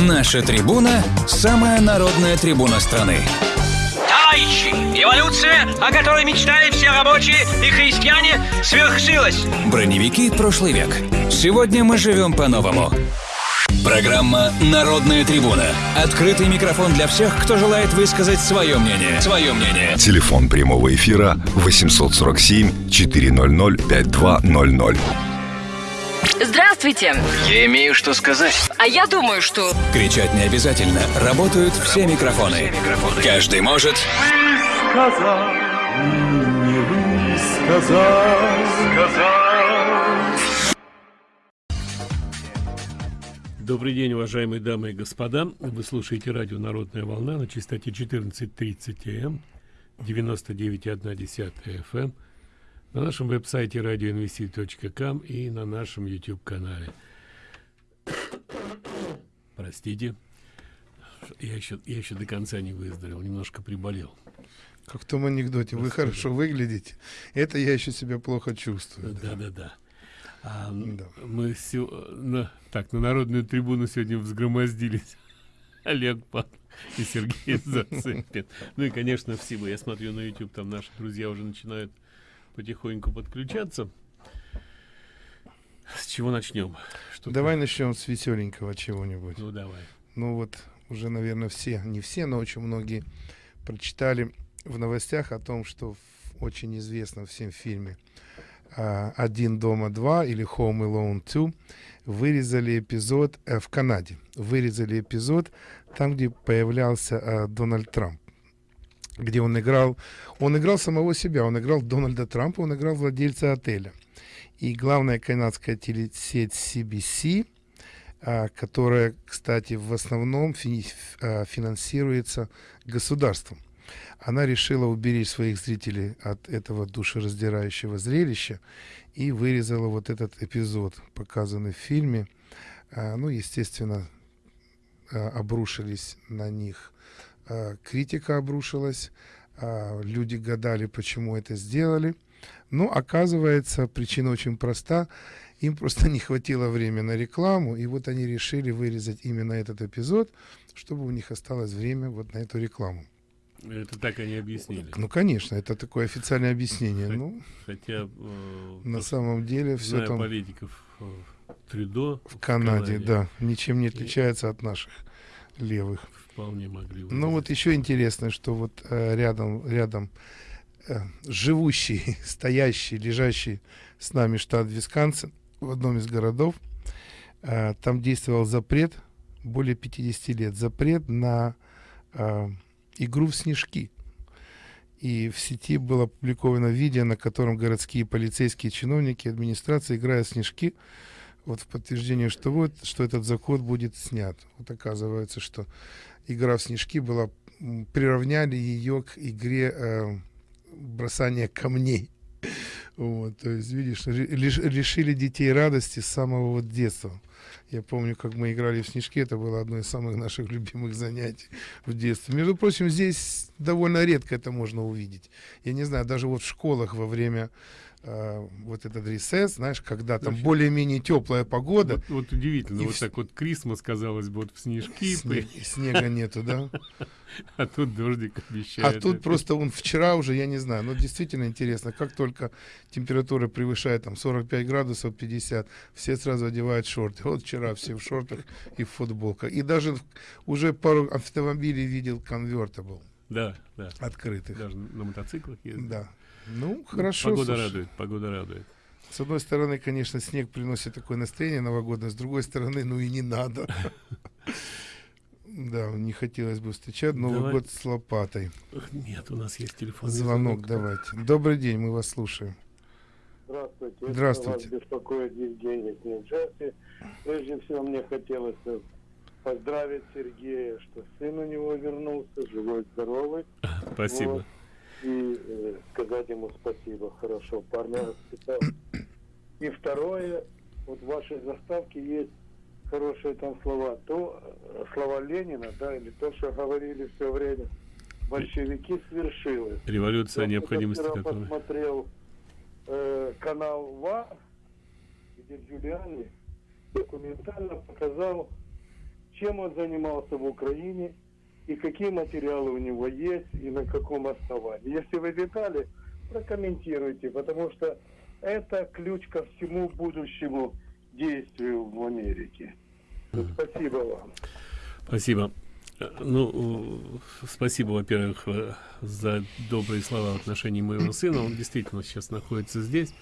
Наша трибуна – самая народная трибуна страны. Товарищи, революция, о которой мечтали все рабочие и христиане, свершилась. Броневики прошлый век. Сегодня мы живем по-новому. Программа «Народная трибуна». Открытый микрофон для всех, кто желает высказать свое мнение. Свое мнение. Телефон прямого эфира 847 400 5200. Здравствуйте. Я имею что сказать. А я думаю, что... Кричать не обязательно. Работают все микрофоны. Каждый может... сказал, не высказал, сказал. Добрый день, уважаемые дамы и господа. Вы слушаете радио «Народная волна» на частоте 14.30 М, 99,1 FM, на нашем веб-сайте radioinvestit.com и на нашем YouTube-канале. Простите, я еще, я еще до конца не выздоровел, немножко приболел. Как в том анекдоте, вы хорошо выглядите. Это я еще себя плохо чувствую. да. Да-да-да. А, Да. Мы сё- на, так, на народную трибуну сегодня взгромоздились Олег Пан и Сергей Зацепин. Ну и, конечно, все. Я смотрю на YouTube, там наши друзья уже начинают потихоньку подключаться. С чего начнем? Что Давай начнем с веселенького чего-нибудь. Ну, давай. Ну вот уже, наверное, все, не все, но очень многие прочитали в новостях о том, что в очень известном всем фильме а, «Один дома два» или «Home Alone 2» вырезали эпизод э, в Канаде. Вырезали эпизод там, где появлялся а, Дональд Трамп где он играл, он играл самого себя, он играл Дональда Трампа, он играл владельца отеля. И главная канадская телесеть CBC, а, которая, кстати, в основном а, финансируется государством. Она решила уберечь своих зрителей от этого душераздирающего зрелища и вырезала вот этот эпизод, показанный в фильме. А, Ну, естественно, обрушились на них, критика обрушилась, а, люди гадали, почему это сделали. Но оказывается, причина очень проста. Им просто не хватило времени на рекламу, и вот они решили вырезать именно этот эпизод, чтобы у них осталось время вот на эту рекламу. Это так они объяснили. Ну, конечно, это такое официальное объяснение. Ну, Хотя э, на самом деле все там политиков э, Трюдо в Канаде, да, ничем не отличается от наших левых. Вполне могли Ну вот еще интересно, что вот э, рядом, рядом э, живущий, стоящий, лежащий с нами штат Висконсин в одном из городов, э, там действовал запрет более 50 лет, запрет на э, игру в снежки. И в сети было опубликовано видео, на котором городские полицейские чиновники администрации играют в снежки, вот в подтверждение, что вот, что этот закон будет снят. Вот оказывается, что игра в снежки была, приравняли ее к игре э, бросания камней. Вот, то есть, видишь, лишили детей радости с самого вот детства. Я помню, как мы играли в снежки, это было одно из самых наших любимых занятий в детстве. Между прочим, здесь довольно редко это можно увидеть. Я не знаю, даже вот в школах во время э, вот этот ресес, знаешь, когда там более-менее теплая погода, Вот, вот удивительно, И вот вс- так вот Крисмас, казалось бы, вот в снежки, и снега нету, да? а тут дождик А обещает. тут просто он вчера уже, я не знаю, но действительно интересно, как только температура превышает там 45 градусов, 50, все сразу одевают шорты. Вот вчера все в шортах и в футболках. И даже в- уже пару автомобилей видел конвертабл Да, да. открытых. Даже на мотоциклах ездят. Да. Ну, Ну, хорошо. Погода слушай. радует, погода радует. С одной стороны, конечно, снег приносит такое настроение новогодное, с другой стороны, ну и не надо. Да, не хотелось бы встречать Новый Давай. год с лопатой. Нет, у нас есть телефонный Звонок давайте. Добрый день, мы вас слушаем. Здравствуйте. Здравствуйте. Вас беспокоит Евгений из Нью-Джерси. Прежде всего, мне хотелось поздравить Сергея, что сын у него вернулся, живой, здоровый. Спасибо. Вот. И э, сказать ему спасибо. Хорошо, парня воспитал. И второе, вот в вашей заставке есть хорошие там слова. То э, слова Ленина, да, или то, что говорили все время. Большевики свершилось. Революция Я необходимости, которая... посмотрел э, канал ВА, где Джулиани документально показал, чем он занимался в Украине и какие материалы у него есть и на каком основании. Если вы детали, прокомментируйте, потому что это ключ ко всему будущему действию в Америке. Спасибо вам. Спасибо. Ну, спасибо, во-первых, за добрые слова в отношении моего сына. Он действительно сейчас находится здесь.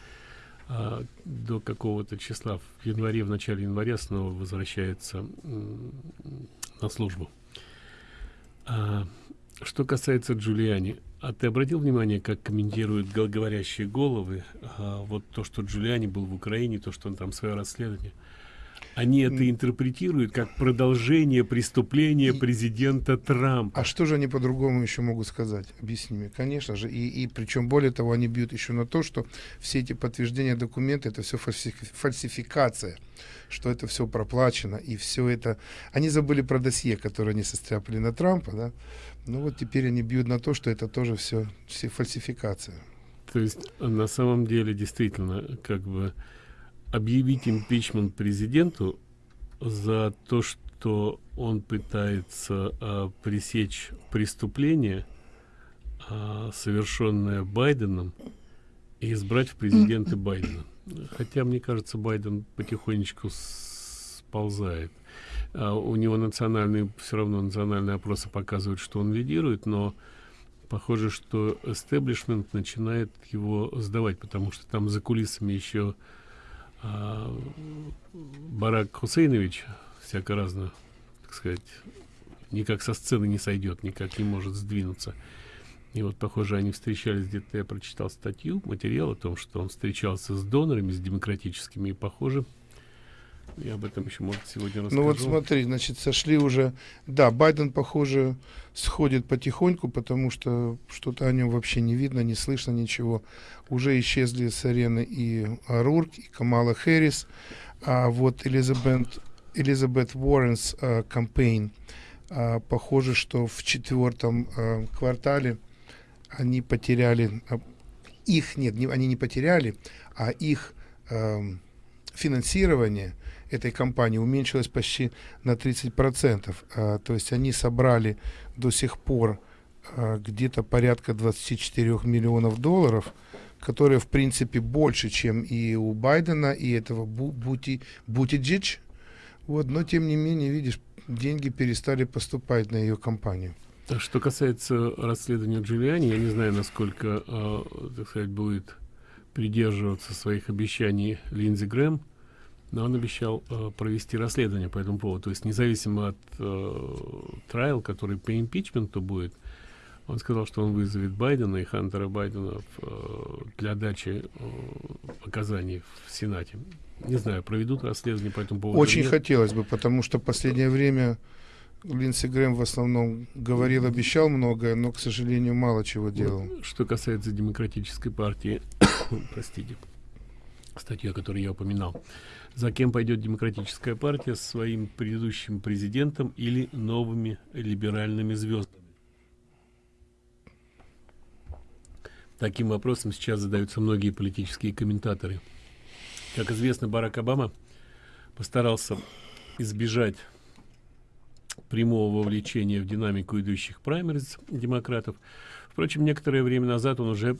А до какого-то числа в январе, в начале января снова возвращается на службу. А, что касается Джулиани, а ты обратил внимание, как комментируют говорящие головы, а, вот то, что Джулиани был в Украине, то, что он там свое расследование – они это интерпретируют как продолжение преступления президента Трампа. А что же они по-другому еще могут сказать? Объясни мне. Конечно же. И, и причем более того, они бьют еще на то, что все эти подтверждения документы это все фальсификация что это все проплачено и все это они забыли про досье которое они состряпали на Трампа да ну вот теперь они бьют на то что это тоже все все фальсификация то есть на самом деле действительно как бы объявить импичмент президенту за то, что он пытается а, пресечь преступление, а, совершенное Байденом, и избрать в президенты Байдена. Хотя, мне кажется, Байден потихонечку сползает. А у него национальные, все равно национальные опросы показывают, что он лидирует, но похоже, что эстеблишмент начинает его сдавать, потому что там за кулисами еще а, Барак Хусейнович всяко разно, так сказать, никак со сцены не сойдет, никак не может сдвинуться. И вот, похоже, они встречались где-то, я прочитал статью, материал о том, что он встречался с донорами, с демократическими, и, похоже, я об этом еще, может, сегодня расскажу. Ну вот смотри, значит, сошли уже... Да, Байден, похоже, сходит потихоньку, потому что что-то о нем вообще не видно, не слышно ничего. Уже исчезли с арены и Рурк, и Камала Хэрис. А вот Элизабет, Элизабет Уорренс а, кампейн, а, похоже, что в четвертом а, квартале они потеряли... А, их, нет, не, они не потеряли, а их... А, финансирование этой компании уменьшилось почти на 30%. А, то есть они собрали до сих пор а, где-то порядка 24 миллионов долларов, которые в принципе больше, чем и у Байдена, и этого Бути, Бутиджич. Вот, но тем не менее, видишь, деньги перестали поступать на ее компанию. Что касается расследования Джулиани, я не знаю, насколько, э, так сказать, будет придерживаться своих обещаний Линдзи Грэм, но он обещал э, провести расследование по этому поводу. То есть независимо от э, трайл, который по импичменту будет, он сказал, что он вызовет Байдена и Хантера Байдена в, э, для дачи э, показаний в Сенате. Не знаю, проведут расследование по этому поводу. Очень хотелось бы, потому что в последнее время Линдси Грэм в основном говорил, обещал многое, но, к сожалению, мало чего делал. Вот, что касается демократической партии, простите, статья, о которой я упоминал, за кем пойдет демократическая партия, с своим предыдущим президентом или новыми либеральными звездами? Таким вопросом сейчас задаются многие политические комментаторы. Как известно, Барак Обама постарался избежать прямого вовлечения в динамику идущих праймериз демократов. Впрочем, некоторое время назад он уже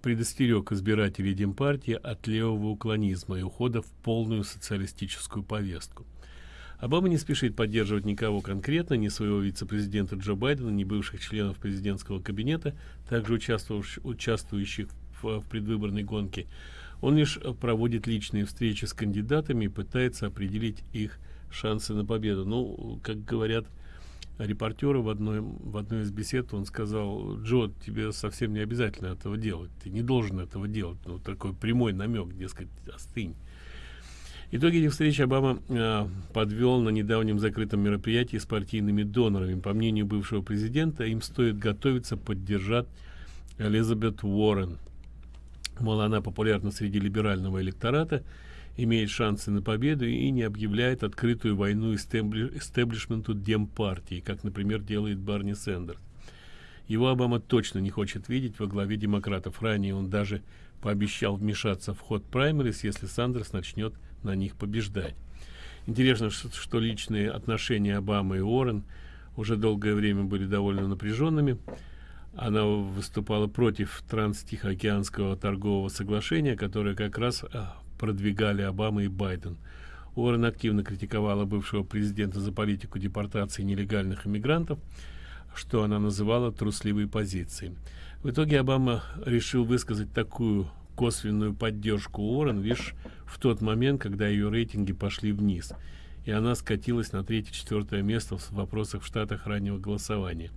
предостерег избирателей Демпартии от левого уклонизма и ухода в полную социалистическую повестку. Обама не спешит поддерживать никого конкретно, ни своего вице-президента Джо Байдена, ни бывших членов президентского кабинета, также участвующих, в, в предвыборной гонке. Он лишь проводит личные встречи с кандидатами и пытается определить их шансы на победу. Ну, как говорят репортеру в одной, в одной из бесед он сказал, Джо, тебе совсем не обязательно этого делать, ты не должен этого делать. Ну, такой прямой намек, дескать, остынь. Итоги этих встреч Обама э, подвел на недавнем закрытом мероприятии с партийными донорами. По мнению бывшего президента, им стоит готовиться поддержать Элизабет Уоррен. Мол, она популярна среди либерального электората, имеет шансы на победу и не объявляет открытую войну истеблишменту демпартии, как, например, делает Барни Сэндерс. Его Обама точно не хочет видеть во главе демократов. Ранее он даже пообещал вмешаться в ход праймерис, если Сандерс начнет на них побеждать. Интересно, что, что личные отношения Обамы и Уоррен уже долгое время были довольно напряженными. Она выступала против транстихоокеанского торгового соглашения, которое как раз а, продвигали Обама и Байден. Уоррен активно критиковала бывшего президента за политику депортации нелегальных иммигрантов, что она называла трусливой позицией. В итоге Обама решил высказать такую косвенную поддержку Уоррен лишь в тот момент, когда ее рейтинги пошли вниз, и она скатилась на третье-четвертое место в вопросах в штатах раннего голосования.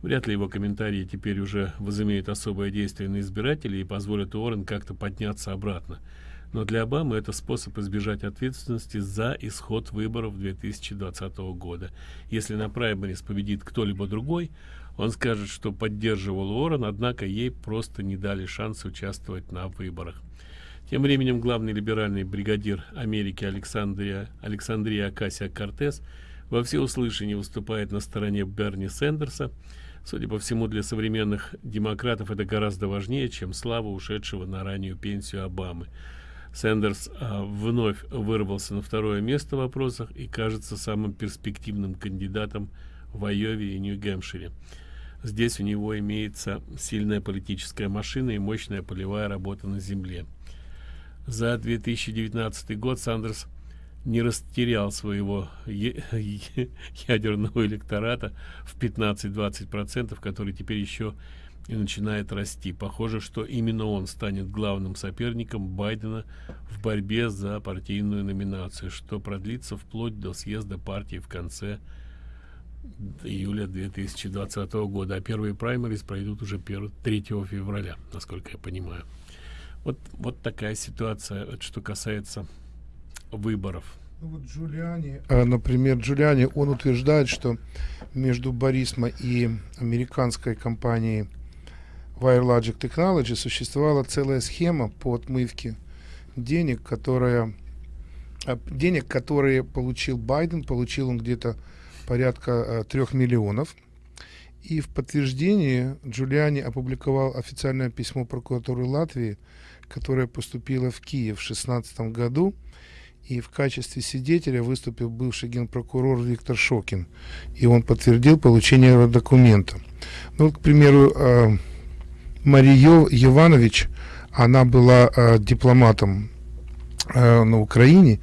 Вряд ли его комментарии теперь уже возымеют особое действие на избирателей и позволят Уоррен как-то подняться обратно. Но для Обамы это способ избежать ответственности за исход выборов 2020 года. Если на праймерис победит кто-либо другой, он скажет, что поддерживал Уоррен, однако ей просто не дали шанс участвовать на выборах. Тем временем главный либеральный бригадир Америки Александрия, Александрия Акасия Кортес во всеуслышание выступает на стороне Берни Сендерса. Судя по всему, для современных демократов это гораздо важнее, чем слава ушедшего на раннюю пенсию Обамы. Сендерс а, вновь вырвался на второе место в вопросах и кажется самым перспективным кандидатом в Айове и Нью-Гэмпшире. Здесь у него имеется сильная политическая машина и мощная полевая работа на земле. За 2019 год Сандерс не растерял своего ядерного электората в 15-20%, который теперь еще и начинает расти. Похоже, что именно он станет главным соперником Байдена в борьбе за партийную номинацию, что продлится вплоть до съезда партии в конце июля 2020 года, а первые праймерис пройдут уже 1, 3 февраля, насколько я понимаю. Вот, вот такая ситуация, что касается выборов. Ну вот Джулиани, а, например, Джулиани, он утверждает, что между Борисма и американской компанией WireLogic Technology существовала целая схема по отмывке денег, которая а, денег, которые получил Байден, получил он где-то порядка трех миллионов. И в подтверждении Джулиани опубликовал официальное письмо прокуратуры Латвии, которое поступило в Киев в 2016 году. И в качестве свидетеля выступил бывший генпрокурор Виктор Шокин. И он подтвердил получение документа. Ну, к примеру, э, Мария Иванович, она была э, дипломатом э, на Украине,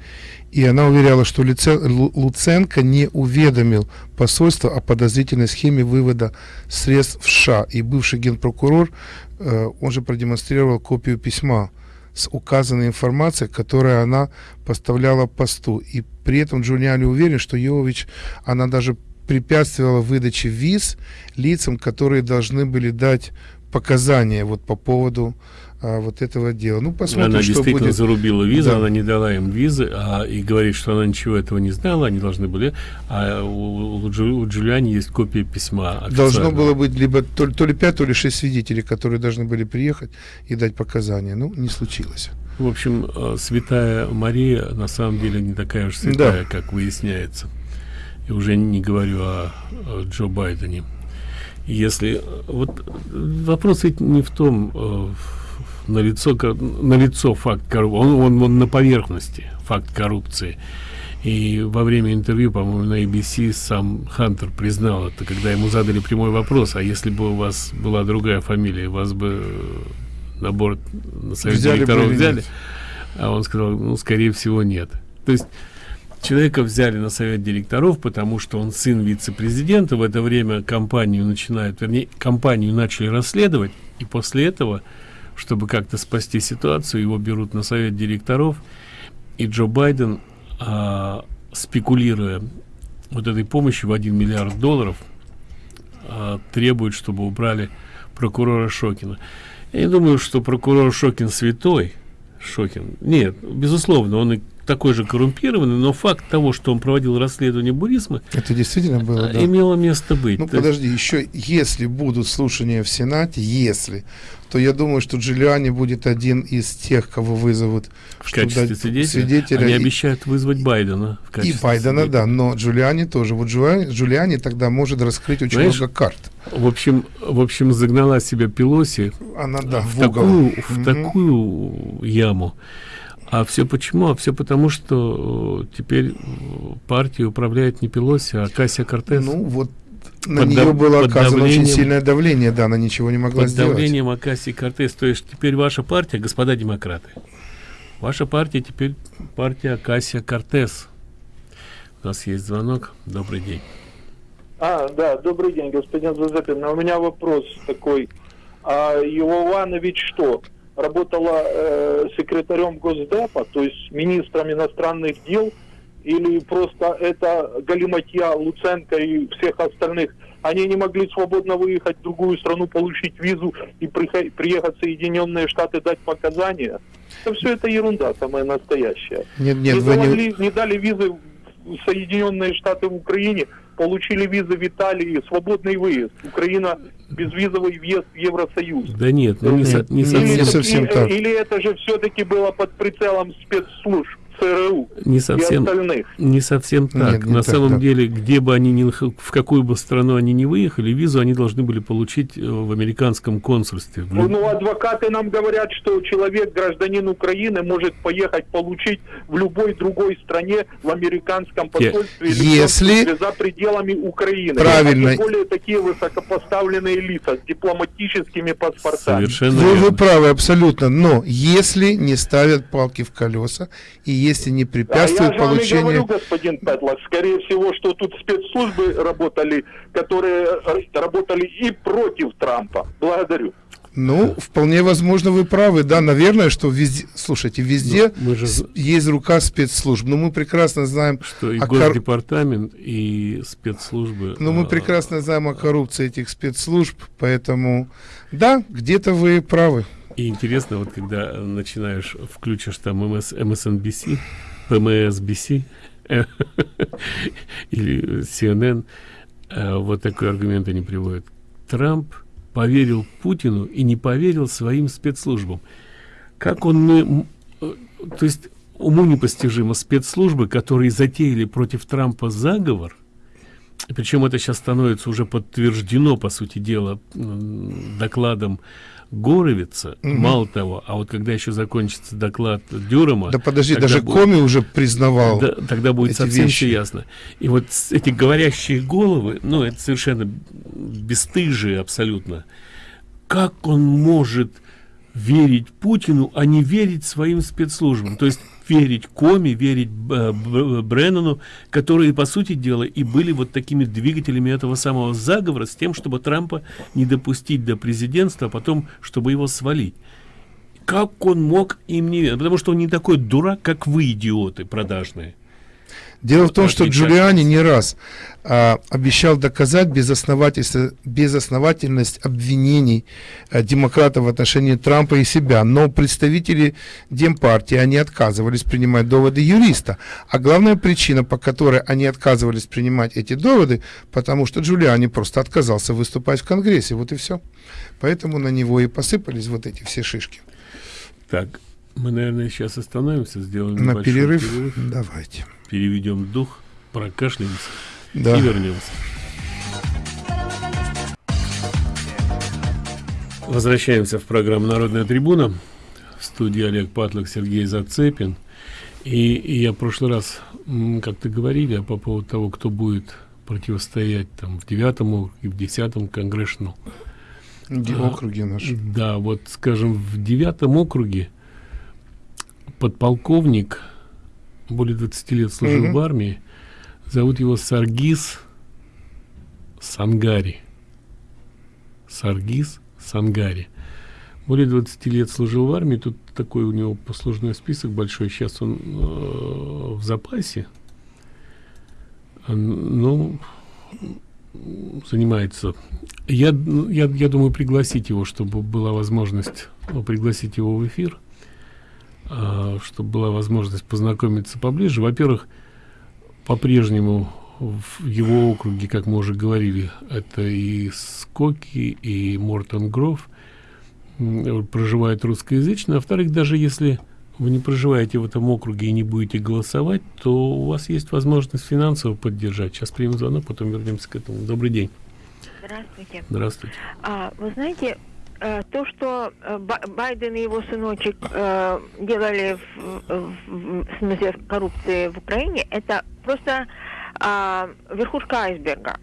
и она уверяла, что Лице, Луценко не уведомил посольство о подозрительной схеме вывода средств в США. И бывший генпрокурор, э, он же продемонстрировал копию письма с указанной информацией, которую она поставляла посту. И при этом Джулиани уверен, что Йович, она даже препятствовала выдаче виз лицам, которые должны были дать показания вот по поводу а, вот этого дела. Ну, посмотрим, она что действительно будет. зарубила визу, Да. она не дала им визы, а, и говорит, что она ничего этого не знала, они должны были. А у, у, Джу- у Джулиани есть копия письма. Должно официального. было быть либо то, ли- то ли 5, то ли 6 свидетелей, которые должны были приехать и дать показания. Ну, не случилось. В общем, э, святая Мария на самом деле не такая уж святая, как выясняется. И уже не говорю о, о Джо Байдене. Если э, вот вопрос ведь не в том, э, на лицо на лицо факт коррупции, он, он, он на поверхности факт коррупции. И во время интервью, по-моему, на ABC сам Хантер признал это, когда ему задали прямой вопрос, а если бы у вас была другая фамилия, вас бы на борт на совет Взяли директоров взяли? А он сказал, ну, скорее всего, нет. То есть человека взяли на совет директоров, потому что он сын вице-президента. В это время компанию начинают, вернее, компанию начали расследовать, и после этого, чтобы как-то спасти ситуацию, его берут на совет директоров, и Джо Байден, а, спекулируя вот этой помощью в 1 миллиард долларов, а, требует, чтобы убрали прокурора Шокина. Я не думаю, что прокурор Шокин святой. Шокин. Нет, безусловно, он и такой же коррумпированный, но факт того, что он проводил расследование Бурисма, Это действительно было, а, да? имело место быть. Ну, подожди, еще если будут слушания в Сенате, если, то я думаю, что Джулиани будет один из тех, кого вызовут в качестве свидетеля, свидетеля они и- обещают вызвать Байдена в И Байдена, свидетеля. да, но Джулиани тоже. Вот Джулиани, Джулиани тогда может раскрыть очень Знаешь, много карт. В общем, в общем, загнала себя Пелоси Она, да, в, в угол. такую, в Мгм. такую яму. А все почему? А все потому, что э, теперь э, партия управляет не Пелоси, а Кассия Кортес. Ну, вот на Под нее было под оказано очень сильное давление, да, она ничего не могла под сделать. давлением Акасии Кортес. То есть теперь ваша партия, господа демократы, ваша партия теперь партия Акасия Кортес. У нас есть звонок. Добрый день. А, да, добрый день, господин Зазепин. У меня вопрос такой. А Иованович что, работала э, секретарем Госдепа, то есть министром иностранных дел, или просто это галиматья Луценко и всех остальных? Они не могли свободно выехать в другую страну, получить визу и приехать в Соединенные Штаты дать показания? Это все это ерунда, самая настоящая. Нет, нет, не, вы не... не дали визы в Соединенные Штаты в Украине, получили визы в Италии, свободный выезд. Украина безвизовый въезд в Евросоюз. Да нет, ну не, со- не Нет, совсем, не совсем и- так. или это же все-таки было под прицелом спецслужб ЦРУ не и совсем, остальных. не совсем так. Нет, не На так, самом да. деле, где бы они ни в какую бы страну они ни выехали, визу они должны были получить э, в американском консульстве. Ну, ну, адвокаты нам говорят, что человек, гражданин Украины, может поехать получить в любой другой стране в американском посольстве Если- за пределами Украины. Правильно. А тем более такие высокопоставленные лица с дипломатическими паспортами. Совершенно Вы, вы правы абсолютно, но если не ставят палки в колеса и если не А я препятствуют же вам и получению... говорю, господин Петлак, скорее всего, что тут спецслужбы работали, которые э, работали и против Трампа. Благодарю. Ну, вполне возможно, вы правы, да, наверное, что везде, слушайте, везде Ну, мы же есть рука спецслужб, но мы прекрасно знаем, что и а кор- Госдепартамент, и спецслужбы. но мы а, прекрасно знаем о коррупции этих спецслужб, поэтому, да, где-то вы правы. И интересно, вот когда начинаешь, включишь там МС, MSNBC, PMSBC или CNN, э, вот такой аргумент они приводят. Трамп поверил Путину и не поверил своим спецслужбам. Как он... э, То есть уму непостижимо спецслужбы, которые затеяли против Трампа заговор, причем это сейчас становится уже подтверждено, по сути дела, докладом Горовица. Мало того, а вот когда еще закончится доклад Дюрама... Да подожди, даже будет- Коми уже признавал. да, тогда будет совсем вещи. все ясно. И вот эти говорящие головы, ну, это совершенно бесстыжие абсолютно. Как он может верить Путину, а не верить своим спецслужбам? То есть верить Коми, верить э, Б- Бреннану, которые, по сути дела, и были вот такими двигателями этого самого заговора с тем, чтобы Трампа не допустить до президентства, а потом, чтобы его свалить. Как он мог им не верить? Потому что он не такой дурак, как вы, идиоты продажные. Дело в том, что. Джулиани не раз а, обещал доказать безосновательность обвинений а, демократов в отношении Трампа и себя, но представители Демпартии, они отказывались принимать доводы юриста. А главная причина, по которой они отказывались принимать эти доводы, потому что Джулиани просто отказался выступать в Конгрессе, вот и все. Поэтому на него и посыпались вот эти все шишки. Так, мы, наверное, сейчас остановимся, сделаем На небольшой перерыв? Давайте. Переведем дух, прокашляемся Да. и вернемся. Возвращаемся в программу «Народная трибуна». В студии Олег Патлок, Сергей Зацепин. И, и я в прошлый раз, как-то говорили по поводу того, кто будет противостоять там в девятом округе, в десятом А, округи наши. Да, вот, скажем, в девятом округе подполковник, более 20 лет служил Мгм. в армии, зовут его Саргис Сангари. Саргис Сангари. Более 20 лет служил в армии, тут такой у него послужной список большой, сейчас он э, в запасе. Ну, занимается я, ну, я, я думаю, пригласить его, чтобы была возможность ну, пригласить его в эфир, чтобы была возможность познакомиться поближе. Во-первых, по-прежнему в его округе, как мы уже говорили, это и Скоки, и Мортон Гров проживают русскоязычно. А во-вторых, даже если вы не проживаете в этом округе и не будете голосовать, то у вас есть возможность финансово поддержать. Сейчас примем звонок, потом вернемся к этому. Добрый день. Здравствуйте. Здравствуйте. А, вы знаете, э, то, что э, Байден и его сыночек э, делали в, в, смысле коррупции в Украине, это просто э, верхушка айсберга.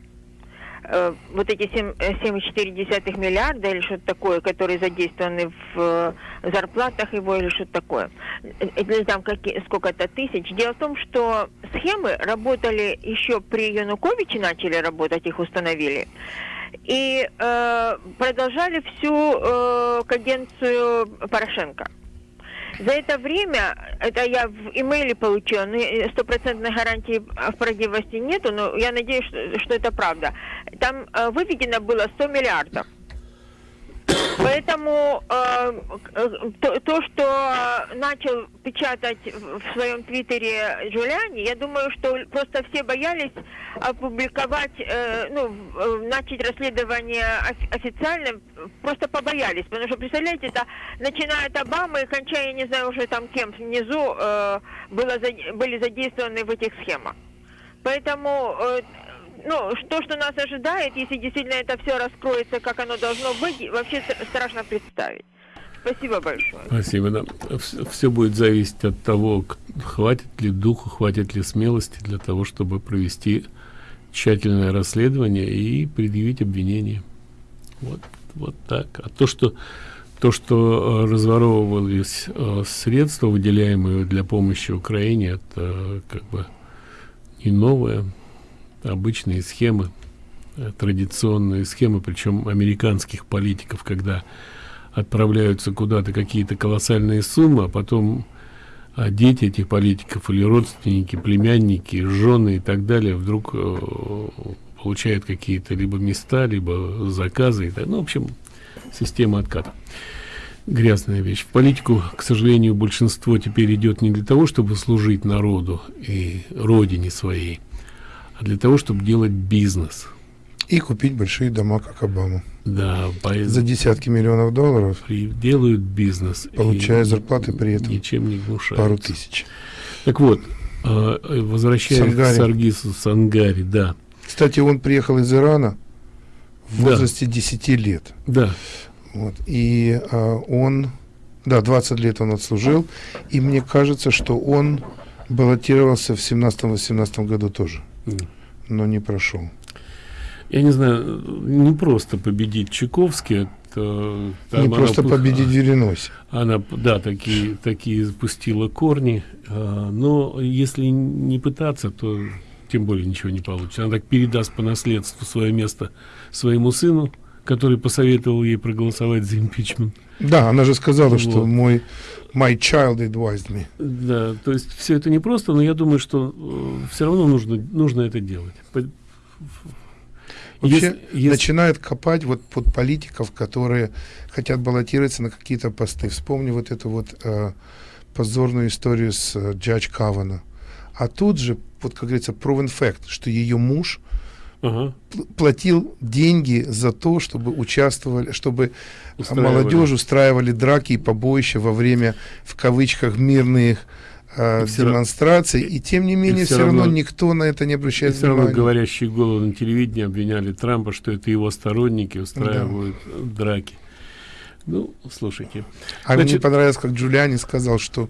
Э, вот эти 7,4 э, миллиарда или что-то такое, которые задействованы в э, зарплатах его или что-то такое, или там сколько-то тысяч. Дело в том, что схемы работали еще при Януковиче, начали работать, их установили. И э, продолжали всю э, каденцию Порошенко. За это время, это я в имейле получила, но стопроцентной гарантии в правдивости нету, но я надеюсь, что, что это правда. Там э, выведено было 100 миллиардов. Поэтому э, то, то, что начал печатать в своем твиттере Джулиани, я думаю, что просто все боялись опубликовать, э, ну, начать расследование официально, просто побоялись. Потому что, представляете, это начиная от Обамы и кончая, я не знаю уже там кем внизу, э, было, были задействованы в этих схемах. Поэтому э, ну, то, что нас ожидает, если действительно это все раскроется, как оно должно быть, вообще страшно представить. Спасибо большое. Спасибо, да. Все будет зависеть от того, хватит ли духу, хватит ли смелости для того, чтобы провести тщательное расследование и предъявить обвинение. Вот, вот так. А то, что то, что э, разворовывались э, средства, выделяемые для помощи Украине, это как бы не новое обычные схемы, э, традиционные схемы, причем американских политиков, когда отправляются куда-то какие-то колоссальные суммы, а потом а дети этих политиков или родственники, племянники, жены и так далее вдруг э, получают какие-то либо места, либо заказы. И так, ну, в общем, система отката. Грязная вещь. В политику, к сожалению, большинство теперь идет не для того, чтобы служить народу и родине своей, а для того, чтобы делать бизнес. И купить большие дома, как Обама. Да, по... за десятки миллионов долларов. И делают бизнес. Получая зарплаты при этом. Ничем не гнушаются. Пару тысяч. Так вот, а, возвращаясь Сангари. к Саргису Сангари, да. Кстати, он приехал из Ирана в возрасте да. 10 лет. Да. Вот. И а, он, да, 20 лет он отслужил. И мне кажется, что он баллотировался в 17-18 году тоже но не прошел. Я не знаю, не просто победить Чайковский, это, не просто она, победить Вереноси. Она, да, такие, такие запустила корни, а, но если не пытаться, то тем более ничего не получится. Она так передаст по наследству свое место своему сыну, который посоветовал ей проголосовать за импичмент. Да, она же сказала, вот. что мой my child advised me. Да, то есть все это не просто, но я думаю, что э, все равно нужно нужно это делать. Вообще если, начинают копать вот под политиков, которые хотят баллотироваться на какие-то посты. Вспомни вот эту вот э, позорную историю с э, Джадж Кавана. А тут же, вот как говорится, proven fact, что ее муж ага. платил деньги за то, чтобы участвовали, чтобы устраивали. молодежь устраивали драки и побоища во время, в кавычках, мирных э, и демонстраций, и тем не менее все, все равно, равно никто на это не обращает все внимания. равно говорящие головы на телевидении обвиняли Трампа, что это его сторонники устраивают да. драки. Ну, слушайте. А Значит, мне понравилось, как Джулиани сказал, что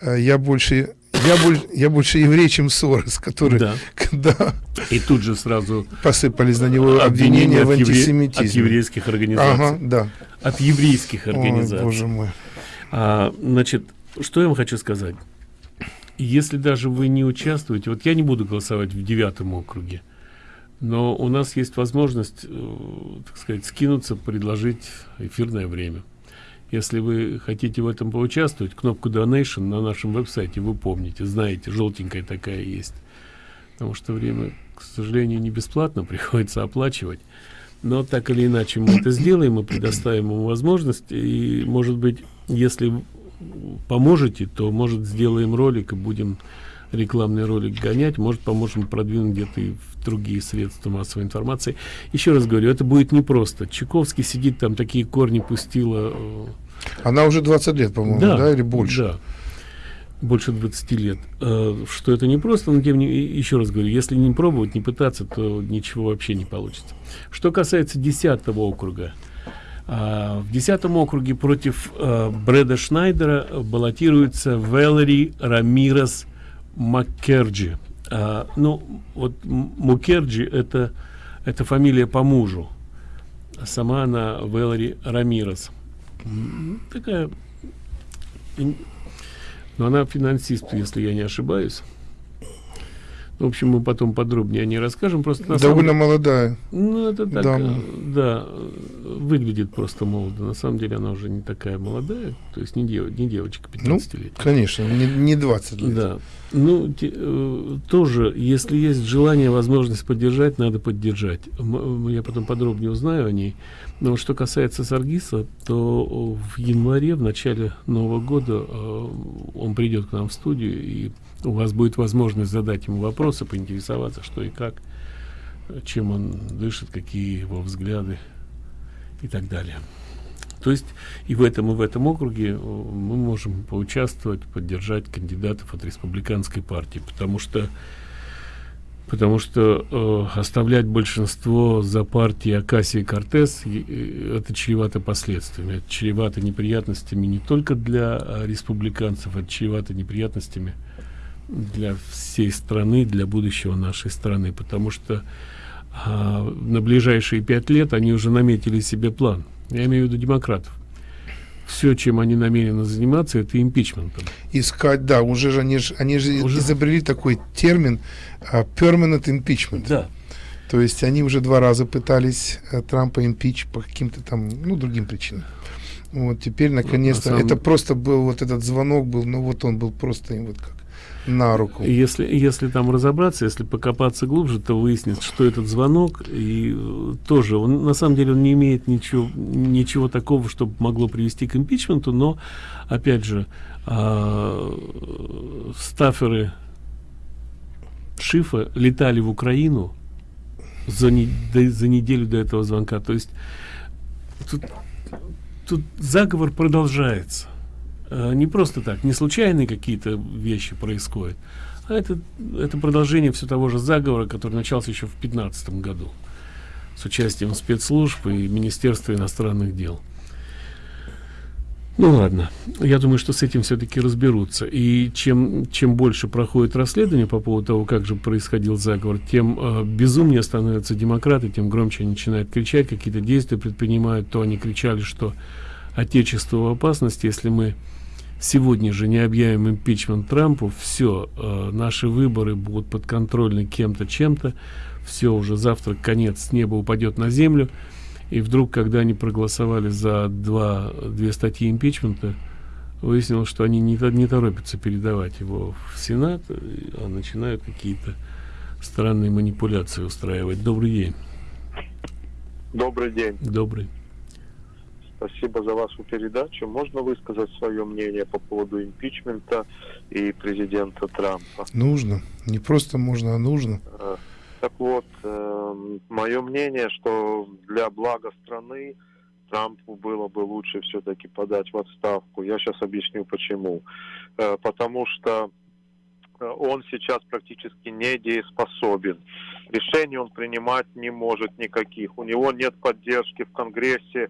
э, я больше я, больше, я больше еврей, чем Сорос, который... Да. да. И тут же сразу... Посыпались на него обвинения, обвинения в антисемитизме. От еврейских организаций. Ага, да. От еврейских организаций. Ой, боже мой. А, значит, что я вам хочу сказать. Если даже вы не участвуете... Вот я не буду голосовать в девятом округе, но у нас есть возможность, э, так сказать, скинуться, предложить эфирное время. Если вы хотите в этом поучаствовать, кнопку Donation на нашем веб-сайте вы помните, знаете, желтенькая такая есть. Потому что время, к сожалению, не бесплатно, приходится оплачивать. Но так или иначе мы это сделаем, мы предоставим ему возможность. И, может быть, если поможете, то, может, сделаем ролик и будем рекламный ролик гонять, может, поможем продвинуть где-то и в другие средства массовой информации. Еще раз говорю, это будет непросто. Чайковский сидит там, такие корни пустила э, она уже 20 лет, по-моему, да, да, или больше? Да, больше 20 лет. Э, что это не просто, но тем не еще раз говорю, если не пробовать, не пытаться, то ничего вообще не получится. Что касается 10 округа, А, в десятом округе против Брэда Шнайдера баллотируется Вэлери Рамирес Маккерджи. А, ну, вот Мукерджи это, это фамилия по мужу. Сама она Вэлери Рамирес. Такая... Но она финансист, если я не ошибаюсь. В общем, мы потом подробнее о ней расскажем. Просто на Довольно самом... молодая. Ну, это так, дама. да, выглядит просто молодо. На самом деле она уже не такая молодая, то есть не, дев, не девочка 15 ну, лет. конечно, не, не 20 лет. Да. Ну, те, э, тоже, если есть желание, возможность поддержать, надо поддержать. Я потом подробнее узнаю о ней. Но что касается Саргиса, то в январе, в начале Нового года, э, он придет к нам в студию и у вас будет возможность задать ему вопросы, поинтересоваться, что и как, чем он дышит, какие его взгляды и так далее. То есть и в этом, и в этом округе э, мы можем поучаствовать, поддержать кандидатов от республиканской партии, потому что потому что э, оставлять большинство за партией Акасии Кортес э, это чревато последствиями, это чревато неприятностями не только для э, республиканцев, это чревато неприятностями для всей страны, для будущего нашей страны, потому что а, на ближайшие пять лет они уже наметили себе план. Я имею в виду демократов. Все, чем они намерены заниматься, это импичментом. Искать, да, уже же они же, они же уже... изобрели такой термин uh, permanent impeachment. Да. То есть они уже два раза пытались uh, Трампа импич по каким-то там, ну, другим причинам. Вот теперь наконец-то, на самом... это просто был вот этот звонок был, ну вот он был просто вот как на руку. Если, если там разобраться, если покопаться глубже, то выяснится, что этот звонок, и э, тоже, он, на самом деле, он не имеет ничего, ничего такого, чтобы могло привести к импичменту, но, опять же, э, стаферы Шифа летали в Украину за, не, до, за неделю до этого звонка. То есть тут, тут заговор продолжается. Э, не просто так, не случайные какие-то вещи происходят, а это, это продолжение все того же заговора, который начался еще в 2015 году с участием спецслужб и Министерства иностранных дел. Ну ладно, я думаю, что с этим все-таки разберутся. И чем, чем больше проходит расследование по поводу того, как же происходил заговор, тем э, безумнее становятся демократы, тем громче они начинают кричать, какие-то действия предпринимают. То они кричали, что Отечество в опасности, если мы сегодня же не объявим импичмент Трампу, все, э, наши выборы будут подконтрольны кем-то, чем-то, все, уже завтра конец, с неба упадет на землю, и вдруг, когда они проголосовали за два, две статьи импичмента, выяснилось, что они не, не торопятся передавать его в Сенат, а начинают какие-то странные манипуляции устраивать. Добрый день. Добрый день. Добрый. Спасибо за вашу передачу. Можно высказать свое мнение по поводу импичмента и президента Трампа? Нужно. Не просто можно, а нужно. Э, так вот, э, мое мнение, что для блага страны Трампу было бы лучше все-таки подать в отставку. Я сейчас объясню почему. Э, потому что он сейчас практически недееспособен. Решений он принимать не может никаких. У него нет поддержки в Конгрессе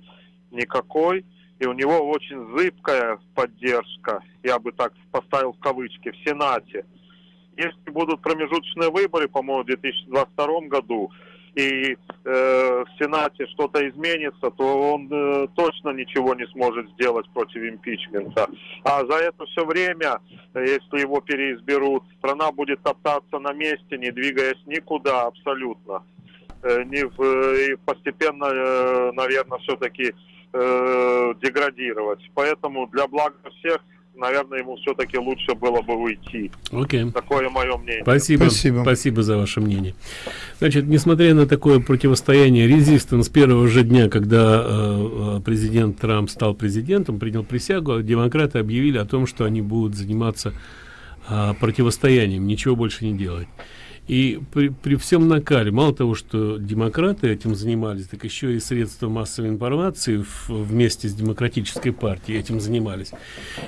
никакой, и у него очень зыбкая поддержка, я бы так поставил в кавычки, в Сенате. Если будут промежуточные выборы, по-моему, в 2022 году, и э, в Сенате что-то изменится, то он э, точно ничего не сможет сделать против импичмента. А за это все время, если его переизберут, страна будет топтаться на месте, не двигаясь никуда абсолютно. Э, не в, и постепенно, э, наверное, все-таки э, деградировать. Поэтому для блага всех наверное, ему все-таки лучше было бы уйти. Окей. Okay. Такое мое мнение. Спасибо. Спасибо. Спасибо за ваше мнение. Значит, несмотря на такое противостояние, резистент с первого же дня, когда э, э, президент Трамп стал президентом, принял присягу, демократы объявили о том, что они будут заниматься э, противостоянием, ничего больше не делать. И при, при всем накале, мало того, что демократы этим занимались, так еще и средства массовой информации в, вместе с демократической партией этим занимались.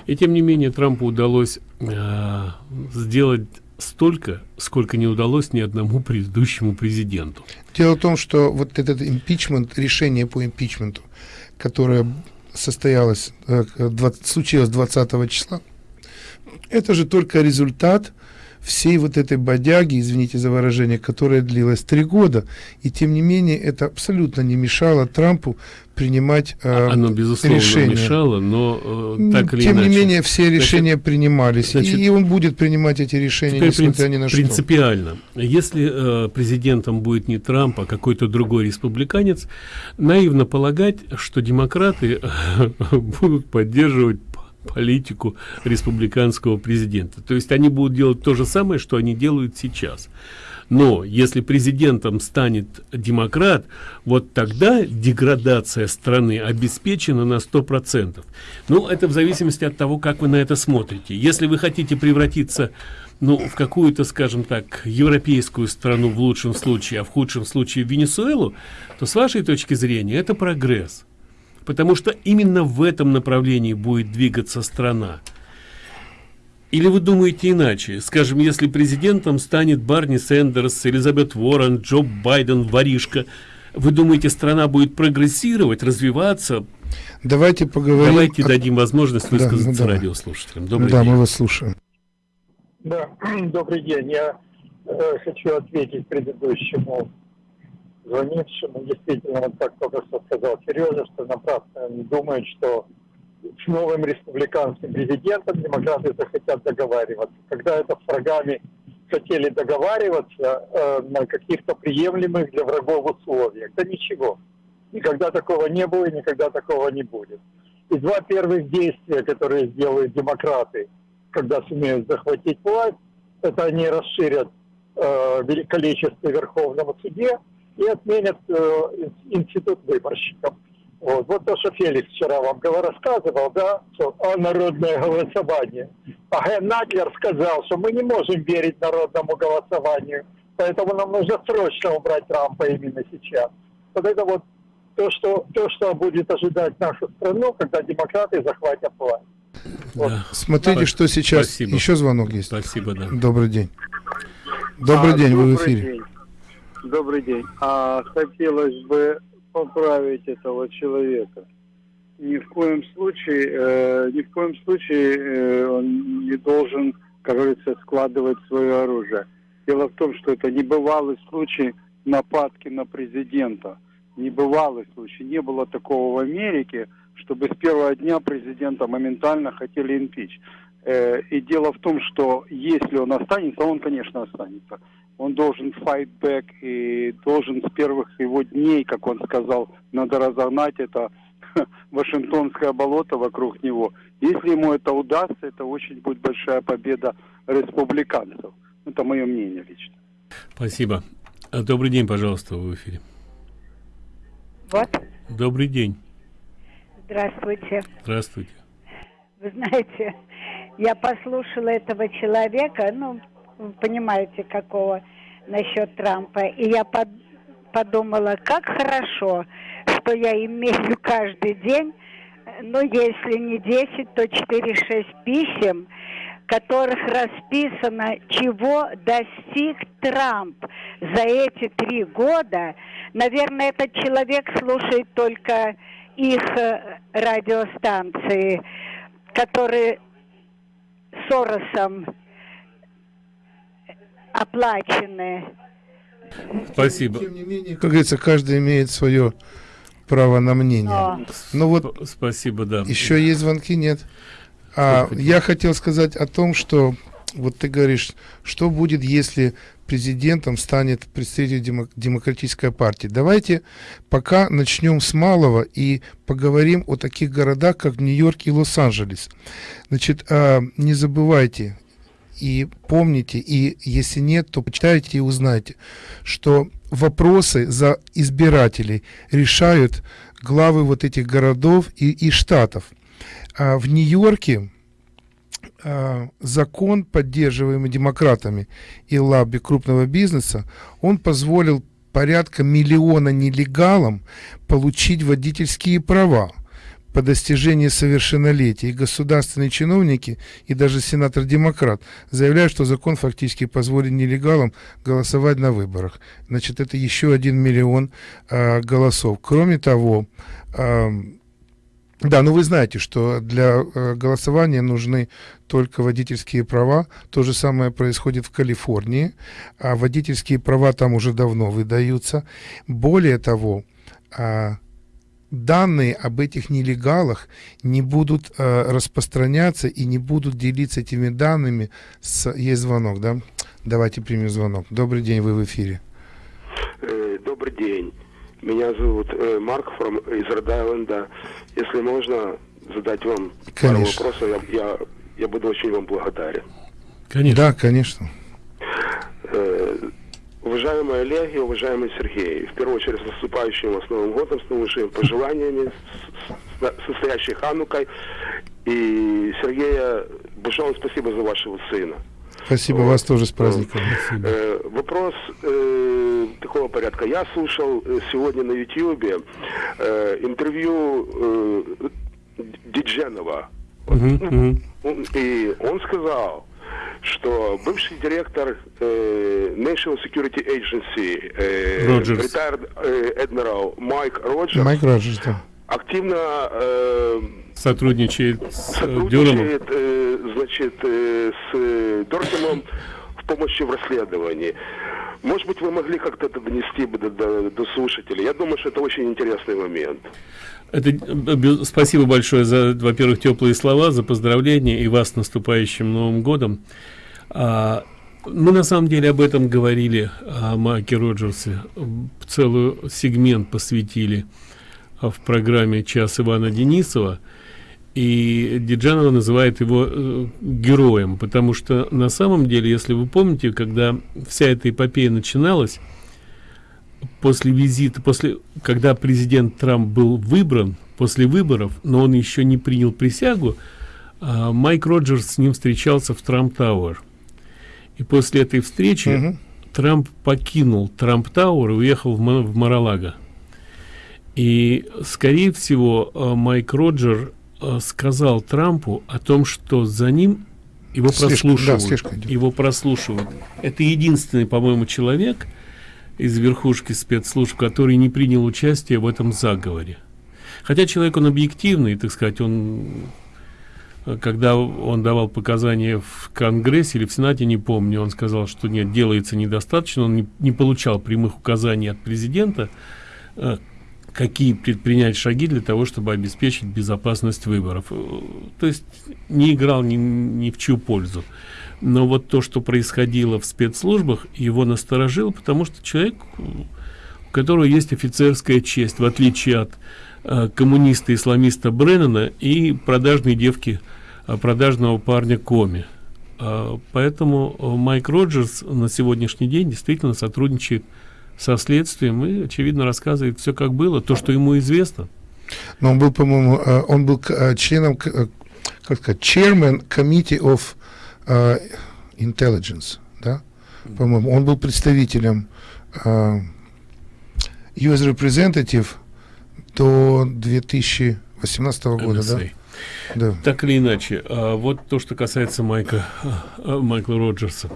И тем не менее Трампу удалось э, сделать столько, сколько не удалось ни одному предыдущему президенту. Дело в том, что вот этот импичмент, решение по импичменту, которая состоялась, э, 20, случилась 20 числа, это же только результат всей вот этой бодяги, извините за выражение, которая длилась три года, и тем не менее это абсолютно не мешало Трампу принимать э, Оно, безусловно, решения. мешало, но э, так или Тем иначе. не менее, все решения Значит, принимались, значит, и, и он будет принимать эти решения, несмотря принцип- ни на что. принципиально. Если э, президентом будет не Трамп, а какой-то другой республиканец, наивно полагать, что демократы будут поддерживать политику республиканского президента. То есть они будут делать то же самое, что они делают сейчас. Но если президентом станет демократ, вот тогда деградация страны обеспечена на 100%. Ну, это в зависимости от того, как вы на это смотрите. Если вы хотите превратиться ну, в какую-то, скажем так, европейскую страну в лучшем случае, а в худшем случае в Венесуэлу, то с вашей точки зрения это прогресс. Потому что именно в этом направлении будет двигаться страна. Или вы думаете иначе? Скажем, если президентом станет Барни Сэндерс, Элизабет Уоррен, Джо Байден, воришка, вы думаете, страна будет прогрессировать, развиваться? Давайте поговорим. Давайте о- дадим возможность Да, высказаться ну, давай. радиослушателям. Добрый да, день. мы вас слушаем. Да, добрый день. Я э, хочу ответить предыдущему звонившему. Действительно, вот как только что сказал Сережа, что напрасно они думают, что с новым республиканским президентом демократы захотят договариваться. Когда это с врагами хотели договариваться э, на каких-то приемлемых для врагов условиях. Да ничего. Никогда такого не было и никогда такого не будет. И два первых действия, которые сделают демократы, когда сумеют захватить власть, это они расширят э, количество в Верховном суде и отменят э, ин- институт выборщиков. Вот. вот то, что Феликс вчера вам рассказывал, да, что о народное голосование. А Ген Надлер сказал, что мы не можем верить народному голосованию, поэтому нам нужно срочно убрать Трампа именно сейчас. Вот это вот то, что, то, что будет ожидать нашу страну, когда демократы захватят власть. Да. Смотрите, что сейчас. Спасибо. Еще звонок есть. Спасибо, да. Добрый день. Добрый А, день, вы в добрый эфире. день. Добрый день. А хотелось бы поправить этого человека. Ни в коем случае, э, ни в коем случае э, он не должен, как говорится, складывать свое оружие. Дело в том, что это небывалый случай нападки на президента. Небывалый случай. Не было такого в Америке, чтобы с первого дня президента моментально хотели импич. Э, И дело в том, что если он останется, он, конечно, останется. Он должен fight back и должен с первых его дней, как он сказал, надо разогнать это Вашингтонское болото вокруг него. Если ему это удастся, это очень будет большая победа республиканцев. Это мое мнение лично. Спасибо. А, Добрый день, пожалуйста, вы в эфире. Вот, Добрый день. здравствуйте. Здравствуйте. Вы знаете, я послушала этого человека, ну, понимаете, какого насчет Трампа, и я под- подумала, как хорошо, что я имею каждый день, ну, если не 10, то 4-6 писем, которых расписано, чего достиг Трамп за эти три года. Наверное, этот человек слушает только их э, радиостанции, которые Соросом оплачены. Спасибо. Как говорится, каждый имеет свое право на мнение. Но. Ну вот Сп- Спасибо, да. еще есть звонки, нет? А, я хотел сказать о том, что вот ты говоришь, что будет, если президентом станет представитель демо- демократической партии. Давайте пока начнем с малого и поговорим о таких городах, как Нью-Йорк и Лос-Анджелес. Значит, а, не забывайте и помните, и если нет, то почитайте и узнайте, что вопросы за избирателей решают главы вот этих городов и, и штатов. А в Нью-Йорке а, закон, поддерживаемый демократами и лобби крупного бизнеса, он позволил порядка миллиона нелегалам получить водительские права по достижении совершеннолетия. И государственные чиновники, и даже сенатор-демократ заявляют, что закон фактически позволит нелегалам голосовать на выборах. Значит, это еще один миллион а, голосов. Кроме того, а, Да, но вы знаете, что для э, голосования нужны только водительские права. То же самое происходит в Калифорнии, а водительские права там уже давно выдаются. Более того, э, данные об этих нелегалах не будут э, распространяться и не будут делиться этими данными с... Есть звонок, да? Давайте примем звонок. Добрый день, вы в эфире. Э, добрый день. Меня зовут э, Марк from, из Род-Айленда. Если можно задать вам пару Конечно. вопросов, я, я, я буду очень вам благодарен. Конечно. Да, конечно. Э, уважаемые Олеги, уважаемый Сергей, в первую очередь с наступающим вас Новым годом, с наилучшими пожеланиями, с, с, с настоящей Ханукой. И Сергея, большое вам спасибо за вашего сына. Спасибо вас тоже с праздником. Э, вопрос э, такого порядка. Я слушал э, сегодня на Ютьюбе э, интервью э, Дидженова. Мгм, мгм. Он- И он сказал, что бывший директор э, National Security Agency, э, retired э, admiral Майк Роджерс, Майк Роджерс, да. активно э, Сотрудничает с э, сотрудничает, значит, э, с Дорсимом в помощи в расследовании. Может быть, вы могли как-то это донести бы до, до- до слушателей? Я думаю, что это очень интересный момент. Это, э, спасибо большое за, во-первых, теплые слова, за поздравления и вас с наступающим Новым годом. А, мы на самом деле об этом говорили, о Майке Роджерсе. М, Целую сегмент посвятили а, в программе «Час Ивана Денисова». И Диджанова называет его э, героем, потому что на самом деле, если вы помните, когда вся эта эпопея начиналась, после визита, после, когда президент Трамп был выбран, после выборов, но он еще не принял присягу, а, Майк Роджерс с ним встречался в Trump Tower. И после этой встречи Мгм. Трамп покинул Trump Tower и уехал в, в Мар-а-Лаго. И, скорее всего, а, Майк Роджер сказал Трампу о том, что за ним его да, прослушивают. идет. его прослушивают. Это единственный, по-моему, человек из верхушки спецслужб, который не принял участие в этом заговоре. Хотя человек он объективный, так сказать, он э, когда он давал показания в Конгрессе или в Сенате, не помню, он сказал, что нет, делается недостаточно, он не, не получал прямых указаний от президента, э, какие предпринять шаги для того, чтобы обеспечить безопасность выборов. Э, То есть не играл ни, ни в чью пользу. Но вот то, что происходило в спецслужбах, его насторожило, потому что человек, у которого есть офицерская честь, в отличие от э, коммуниста-исламиста Бреннана и продажной девки, э, продажного парня Коми. Э, поэтому э, Майк Роджерс на сегодняшний день действительно сотрудничает со следствием и, очевидно, рассказывает все, как было, то, что ему известно. Но он был, по-моему, э, он был э, членом, э, как сказать, chairman committee of intelligence, да? По-моему, он был представителем US representative до 2018 года, да? NSA. Да. Так или иначе, а, вот то, что касается Майка, Майкла Роджерса.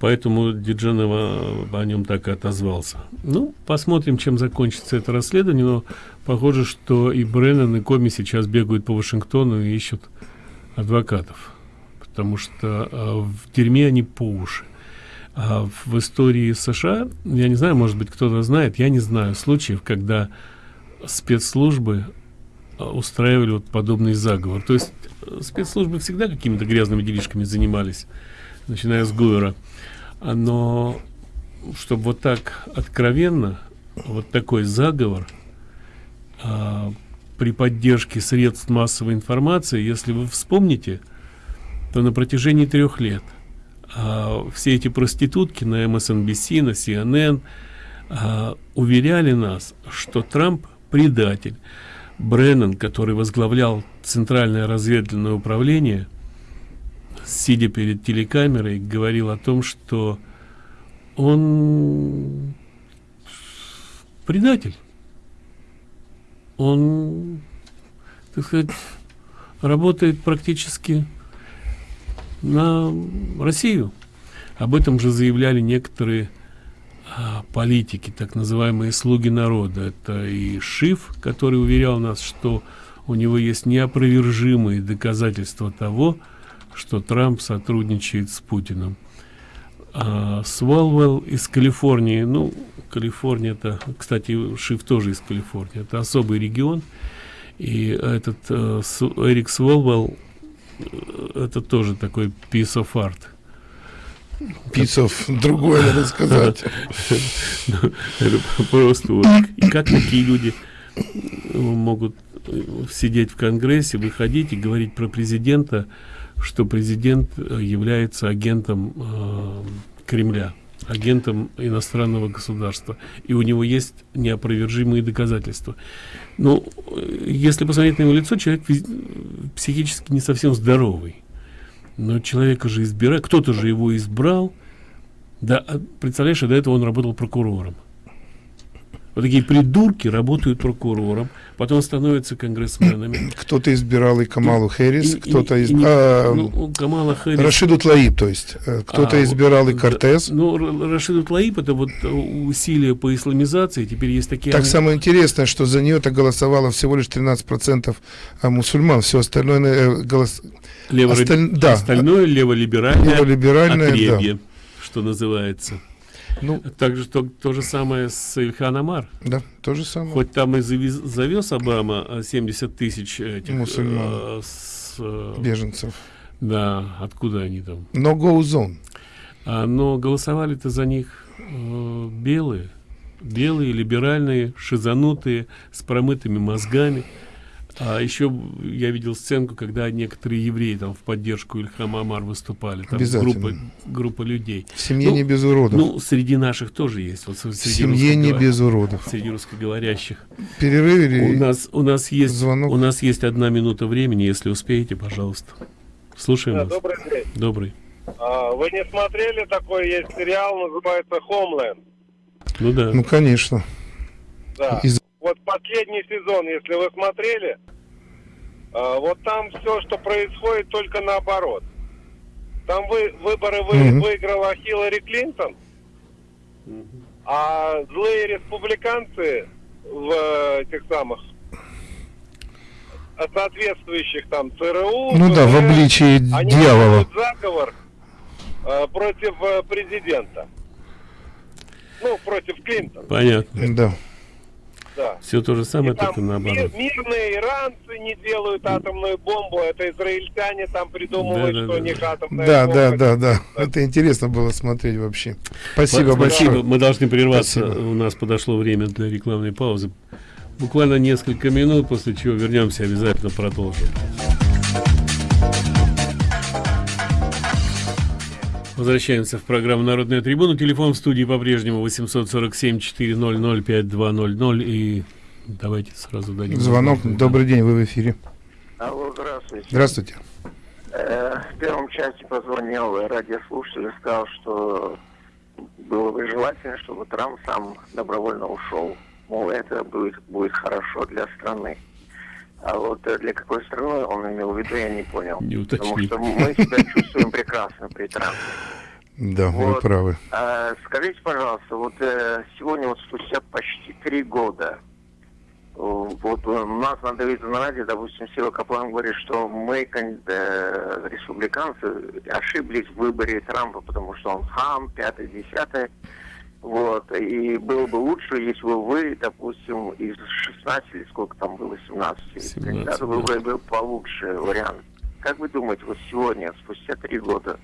Поэтому Диджанова о нем так и отозвался. Ну, посмотрим, чем закончится это расследование, но похоже, что и Бреннан, и Коми сейчас бегают по Вашингтону и ищут адвокатов. Потому что а, в тюрьме они по уши. А в истории США, я не знаю, может быть, кто-то знает, я не знаю случаев, когда спецслужбы а, устраивали вот подобный заговор. То есть э, спецслужбы всегда какими-то грязными делишками занимались, начиная с Гуэра. Но чтобы вот так откровенно, вот такой заговор а, при поддержке средств массовой информации, если вы вспомните, то на протяжении трех лет а, все эти проститутки на MSNBC, на CNN а, уверяли нас, что Трамп предатель. Бреннан, который возглавлял Центральное разведывательное управление, сидя перед телекамерой, говорил о том, что он предатель. Он, так сказать, работает практически на Россию. Об этом же заявляли некоторые а, политики, так называемые слуги народа. Это и Шиф, который уверял нас, что у него есть неопровержимые доказательства того, что Трамп сотрудничает с Путиным. А Сволвелл из Калифорнии, ну, Калифорния это, кстати, Шиф тоже из Калифорнии, это особый регион, и этот э, Эрик Сволвелл, э, это тоже такой piece of art. Of другое, надо сказать. Просто вот. И как такие люди могут сидеть в Конгрессе, выходить и говорить про президента, что президент э, является агентом э, Кремля, агентом иностранного государства, и у него есть неопровержимые доказательства. Ну, если посмотреть на его лицо, человек психически не совсем здоровый. Но человека же избирает, кто-то же его избрал. Да, а представляешь, до этого он работал прокурором. Вот такие придурки работают прокурором, потом становятся конгрессменами. Кто-то избирал и Камалу Хэрис, кто-то из... А, ну, Камала Хэрис... Рашиду Тлаиб, то есть. Э, кто-то а, избирал и Кортес. Ну, Рашиду Тлаиб это вот усилия по исламизации, теперь есть такие... Так самое интересное, что за нее-то голосовало всего лишь 13% а, мусульман, все остальное э, голос... Лево... Осталь... Да. Остальное леволиберальное, леволиберальное отребье, да. что называется. Ну, Также то, то же самое с Ильхан Амар. Да, то же самое. Хоть там и завез, завез Обама 70 тысяч этих мусульман, э, с, э, беженцев. Да, откуда они там? Но go zone. А, но голосовали-то за них э, белые, белые, либеральные, шизанутые, с промытыми мозгами. А еще я видел сценку, когда некоторые евреи там в поддержку Ильхам Амар выступали. Там группа, группа людей. В семье ну, не без уродов. Ну, среди наших тоже есть. Вот среди в семье не без уродов. Среди русскоговорящих. Перерыв или у нас, у нас есть звонок? У нас есть одна минута времени, если успеете, пожалуйста. Слушаем да, вас. Добрый день. Добрый. А, вы не смотрели такой есть сериал, называется «Хомленд»? Ну да. Ну, конечно. Да. Из вот последний сезон, если вы смотрели, э, вот там все, что происходит, только наоборот. Там вы, выборы вы, mm-hmm. выиграла Хиллари Клинтон, mm-hmm. а злые республиканцы в э, этих самых соответствующих там ЦРУ, ну да, в обличии они дьявола. заговор э, против президента. Ну, против Клинтона. Понятно. Да. Да. Все то же самое, и только наоборот. Мирные иранцы не делают атомную бомбу, это израильтяне там придумывают, да, да, что да. у них атомная да, бомба. Да, да, да, да. Это интересно было смотреть вообще. Спасибо, Спасибо большое. Мы должны прерваться. Спасибо. У нас подошло время для рекламной паузы. Буквально несколько минут, после чего вернемся, обязательно продолжим. Возвращаемся в программу «Народная трибуна». Телефон в студии по-прежнему 847-400-5200. И давайте сразу дадим... Звонок. Добрый день, вы в эфире. Алло, здравствуйте. Здравствуйте. Э, в первом части позвонил радиослушатель и сказал, что было бы желательно, чтобы Трамп сам добровольно ушел. Мол, это будет, будет хорошо для страны. А вот э, для какой страны он имел в виду, я не понял. Не Потому что мы себя чувствуем прекрасно при Трампе. Да, вот. вы правы. А, скажите, пожалуйста, вот э, сегодня вот спустя почти три года, вот у нас на радио, допустим, Сила Каплан говорит, что мы, э, республиканцы, ошиблись в выборе Трампа, потому что он хам, пятое, десятое. Вот. И было бы лучше, если бы вы, допустим, из 16 или сколько там было, 17, 17 кандидатов, выбрали бы получше вариант. Как вы думаете, вот сегодня, спустя три года,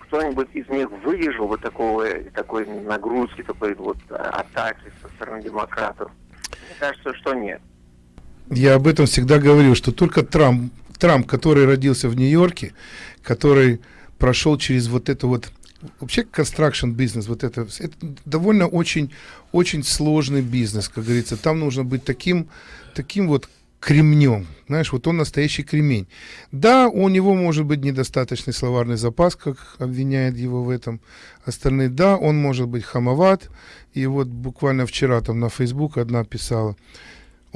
кто-нибудь из них выдержал бы такого, такой нагрузки, такой вот атаки со стороны демократов? Мне кажется, что нет. Я об этом всегда говорил, что только Трамп, Трамп, который родился в Нью-Йорке, который прошел через вот это вот вообще construction бизнес, вот это, это довольно очень, очень сложный бизнес, как говорится. Там нужно быть таким, таким вот кремнем. Знаешь, вот он настоящий кремень. Да, у него может быть недостаточный словарный запас, как обвиняет его в этом остальные. Да, он может быть хамоват. И вот буквально вчера там на Facebook одна писала,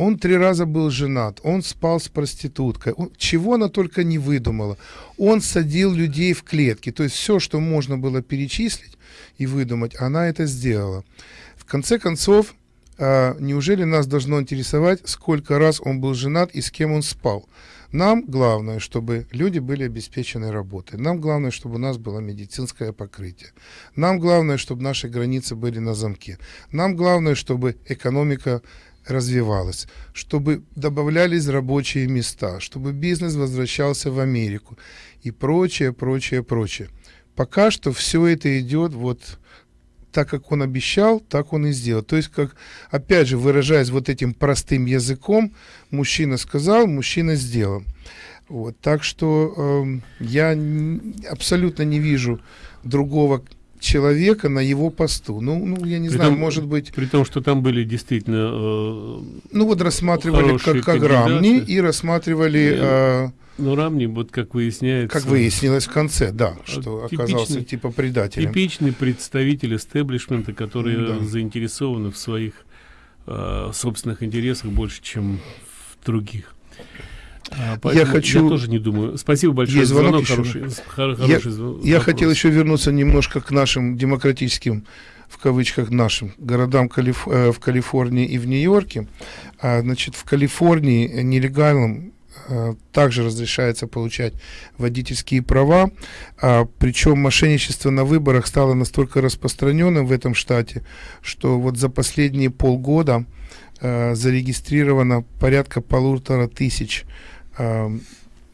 он три раза был женат, он спал с проституткой, он, чего она только не выдумала. Он садил людей в клетки, то есть все, что можно было перечислить и выдумать, она это сделала. В конце концов, а, неужели нас должно интересовать, сколько раз он был женат и с кем он спал? Нам главное, чтобы люди были обеспечены работой. Нам главное, чтобы у нас было медицинское покрытие. Нам главное, чтобы наши границы были на замке. Нам главное, чтобы экономика развивалась, чтобы добавлялись рабочие места, чтобы бизнес возвращался в Америку и прочее, прочее, прочее. Пока что все это идет вот так, как он обещал, так он и сделал. То есть, как, опять же, выражаясь вот этим простым языком, мужчина сказал, мужчина сделал. Вот, так что э, я абсолютно не вижу другого человека на его посту. Ну, ну я не при знаю, том, может быть... При том, что там были действительно... Э, ну вот рассматривали как, как рамни и рассматривали... Э, ну, Рамни, вот как выясняется... Как выяснилось в конце, да, что типичный, оказался типа предателем. Типичный представитель эстеблишмента, который да. заинтересованы в своих э, собственных интересах больше, чем в других. А, я хочу... Я тоже не думаю. Спасибо большое. Есть звонок, звонок хороший. Хороший я, звонок. я хотел еще вернуться немножко к нашим демократическим в кавычках нашим городам Калиф... Э, в Калифорнии и в Нью-Йорке. А, значит, в Калифорнии нелегальным а, также разрешается получать водительские права, а, причем мошенничество на выборах стало настолько распространенным в этом штате, что вот за последние полгода а, зарегистрировано порядка полутора тысяч э,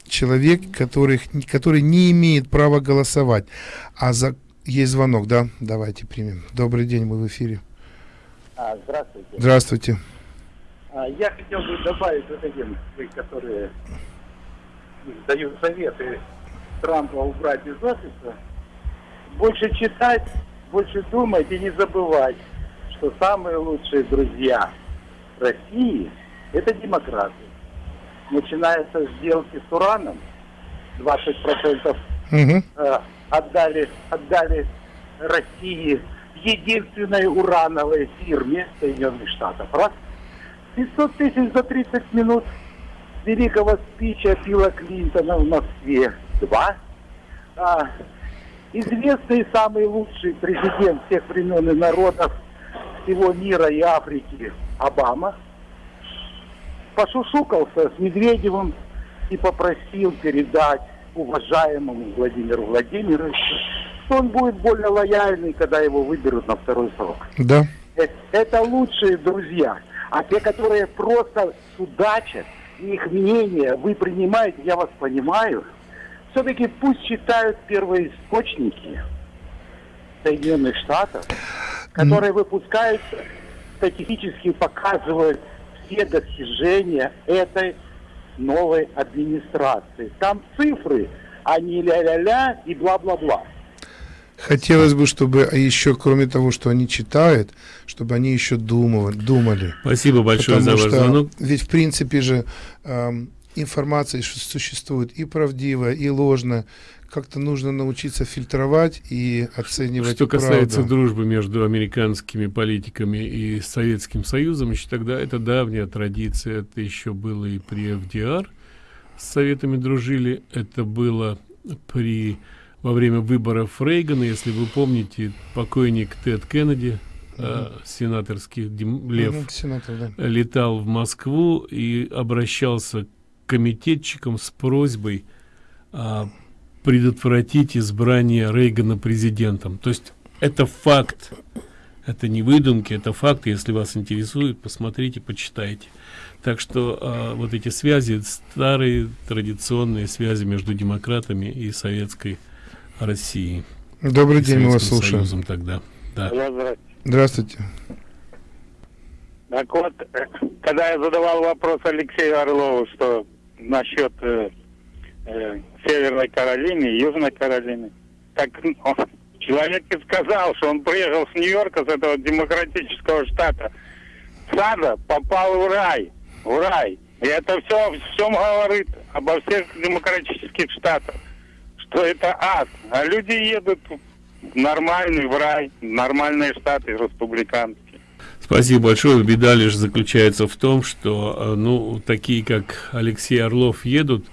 человек, которых, который не имеет права голосовать. А за... есть звонок, да? Давайте примем. Добрый день, мы в эфире. А, здравствуйте. Здравствуйте. А, я хотел бы добавить вот этим, которые дают советы Трампа убрать из офиса. Больше читать, больше думать и не забывать, что самые лучшие друзья России – это демократы начинаются сделки с ураном, 20% угу. э, отдали, отдали России единственной урановой фирме Соединенных Штатов. Раз. 500 тысяч за 30 минут великого спича Билла Клинтона в Москве. Два. А, известный самый лучший президент всех времен и народов всего мира и Африки Обама – пошушукался с Медведевым и попросил передать уважаемому Владимиру Владимировичу, что он будет более лояльный, когда его выберут на второй срок. Да. Это, это лучшие друзья. А те, которые просто судачат, их мнение вы принимаете, я вас понимаю, все-таки пусть читают первые источники Соединенных Штатов, которые выпускают статистически показывают все достижения этой новой администрации. Там цифры, а не ля-ля-ля и бла-бла-бла. Хотелось бы, чтобы еще, кроме того, что они читают, чтобы они еще думали. думали. Спасибо большое Потому за ваш звонок. Ведь, в принципе же, эм, информация существует и правдивая, и ложная как-то нужно научиться фильтровать и оценивать Что касается правду. дружбы между американскими политиками и Советским Союзом, еще тогда это давняя традиция, это еще было и при ФДР с Советами дружили, это было при во время выборов Рейгана, если вы помните, покойник Тед Кеннеди, Uh -huh. сенаторский Дим, лев, uh -huh, сенатор, да. летал в Москву и обращался к комитетчикам с просьбой э, предотвратить избрание Рейгана президентом. То есть это факт. Это не выдумки, это факт. Если вас интересует, посмотрите, почитайте. Так что э, вот эти связи, старые традиционные связи между демократами и советской Россией. Добрый день, мы вас слушаем. Союзом тогда. Да. Здравствуйте. Так вот, э, когда я задавал вопрос Алексею Орлову, что насчет э, э, Северной Каролине и Южной Каролине. Так он, человек и сказал, что он приехал с Нью-Йорка, с этого демократического штата. Сада попал в рай, в рай. И это все всем говорит обо всех демократических штатах, что это ад. А люди едут в нормальный в рай, в нормальные штаты республиканские. Спасибо большое. Беда лишь заключается в том, что э, ну такие как Алексей Орлов едут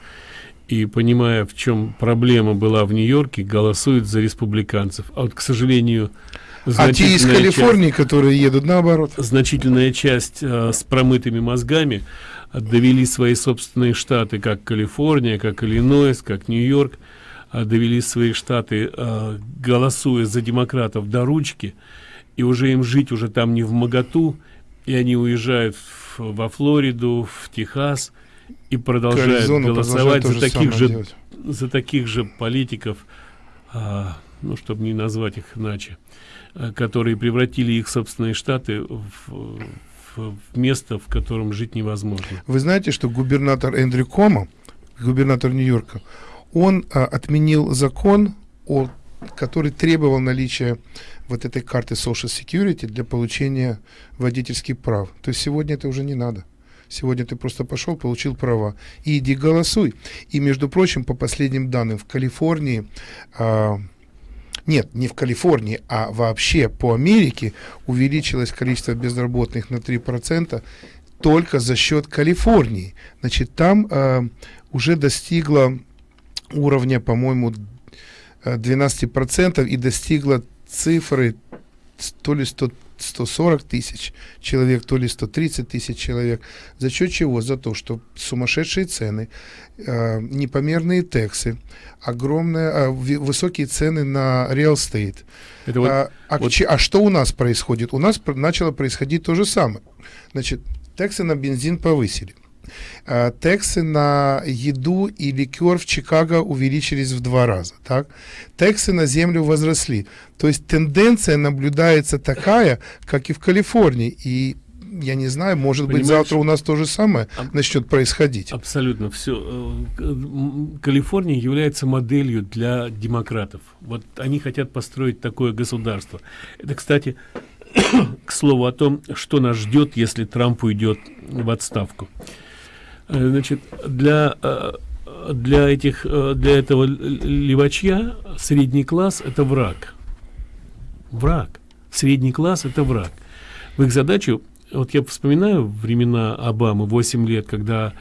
и понимая, в чем проблема была в Нью-Йорке, голосуют за республиканцев. А вот, к сожалению, А те из Калифорнии, часть, которые едут наоборот. Значительная часть э, с промытыми мозгами довели свои собственные штаты, как Калифорния, как Иллинойс, как Нью-Йорк, э, довели свои штаты, э, голосуя за демократов до ручки, и уже им жить уже там не в моготу, и они уезжают в, во Флориду, в Техас и продолжают Аризону голосовать за таких же делать. за таких же политиков, а, ну чтобы не назвать их иначе, а, которые превратили их собственные штаты в, в, в место, в котором жить невозможно. Вы знаете, что губернатор Эндрю Кома, губернатор Нью-Йорка, он а, отменил закон о который требовал наличия вот этой карты Social Security для получения водительских прав. То есть сегодня это уже не надо. Сегодня ты просто пошел, получил права. И иди голосуй. И, между прочим, по последним данным, в Калифорнии, а, нет, не в Калифорнии, а вообще по Америке увеличилось количество безработных на 3% только за счет Калифорнии. Значит, там а, уже достигло уровня, по-моему, 12% и достигла цифры то ли 100, 140 тысяч человек, то ли 130 тысяч человек. За счет чего? За то, что сумасшедшие цены, э, непомерные тексы, огромные, э, высокие цены на real estate. Это вот, а, а, вот... а что у нас происходит? У нас начало происходить то же самое. Значит, тексы на бензин повысили. Э, тексы на еду и ликер в Чикаго увеличились в два раза. Так? Тексы на землю возросли. То есть тенденция наблюдается такая, как и в Калифорнии. И я не знаю, может Понимаешь, быть, завтра у нас то же самое аб начнет происходить. Абсолютно все. Э, Калифорния является моделью для демократов. Вот они хотят построить такое государство. Это, кстати, к слову о том, что нас ждет, если Трамп уйдет в отставку. Э, значит, для, э, для, этих, э, для этого левачья средний класс – это враг. Враг. Средний класс – это враг. В их задачу, вот я вспоминаю времена Обамы, 8 лет, когда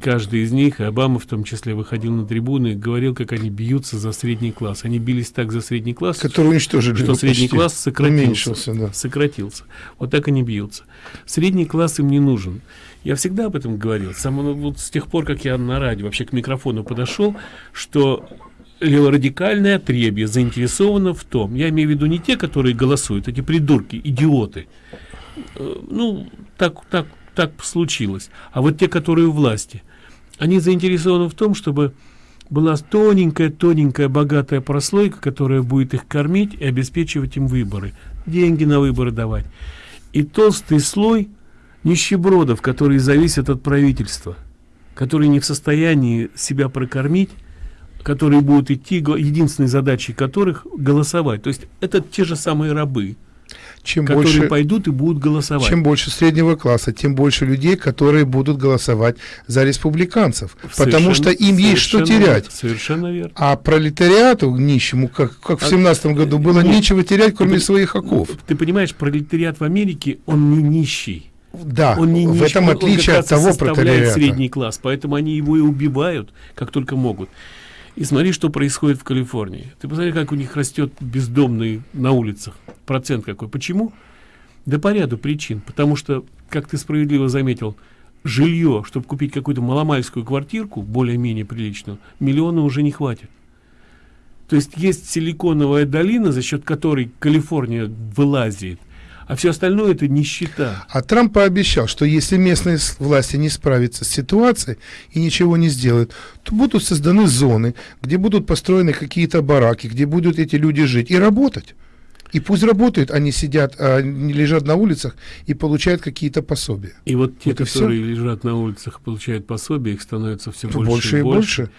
каждый из них, и Обама в том числе, выходил на трибуны и говорил, как они бьются за средний класс. Они бились так за средний класс, Который уничтожили, что средний класс сократился. Да. сократился. Вот так они бьются. Средний класс им не нужен. Я всегда об этом говорил. Сам, вот с тех пор, как я на радио вообще к микрофону подошел, что леворадикальное отребье заинтересовано в том, я имею в виду не те, которые голосуют, эти придурки, идиоты. Э, ну, так, так, так случилось. А вот те, которые у власти, они заинтересованы в том, чтобы была тоненькая-тоненькая богатая прослойка, которая будет их кормить и обеспечивать им выборы, деньги на выборы давать. И толстый слой – нищебродов, которые зависят от правительства, которые не в состоянии себя прокормить, которые будут идти, единственной задачей которых голосовать. То есть это те же самые рабы, чем которые больше, пойдут и будут голосовать. Чем больше среднего класса, тем больше людей, которые будут голосовать за республиканцев. Совершенно, потому что им есть что терять. Совершенно верно. А пролетариату, нищему, как, как в семнадцатом году, было ну, нечего терять, кроме ты, своих оков. Ты понимаешь, пролетариат в Америке, он не нищий. Да, он не, в этом отличие от того пролетариата. средний класс, поэтому они его и убивают, как только могут. И смотри, что происходит в Калифорнии. Ты посмотри, как у них растет бездомный на улицах. Процент какой. Почему? Да по ряду причин. Потому что, как ты справедливо заметил, жилье, чтобы купить какую-то маломальскую квартирку, более-менее приличную, миллиона уже не хватит. То есть есть силиконовая долина, за счет которой Калифорния вылазит – а все остальное это нищета. А Трамп пообещал, что если местные власти не справятся с ситуацией и ничего не сделают, то будут созданы зоны, где будут построены какие-то бараки, где будут эти люди жить и работать. И пусть работают, они сидят, а, не лежат на улицах и получают какие-то пособия. И вот те, вот которые лежат на улицах и получают пособия, их становится все больше, больше и больше. больше.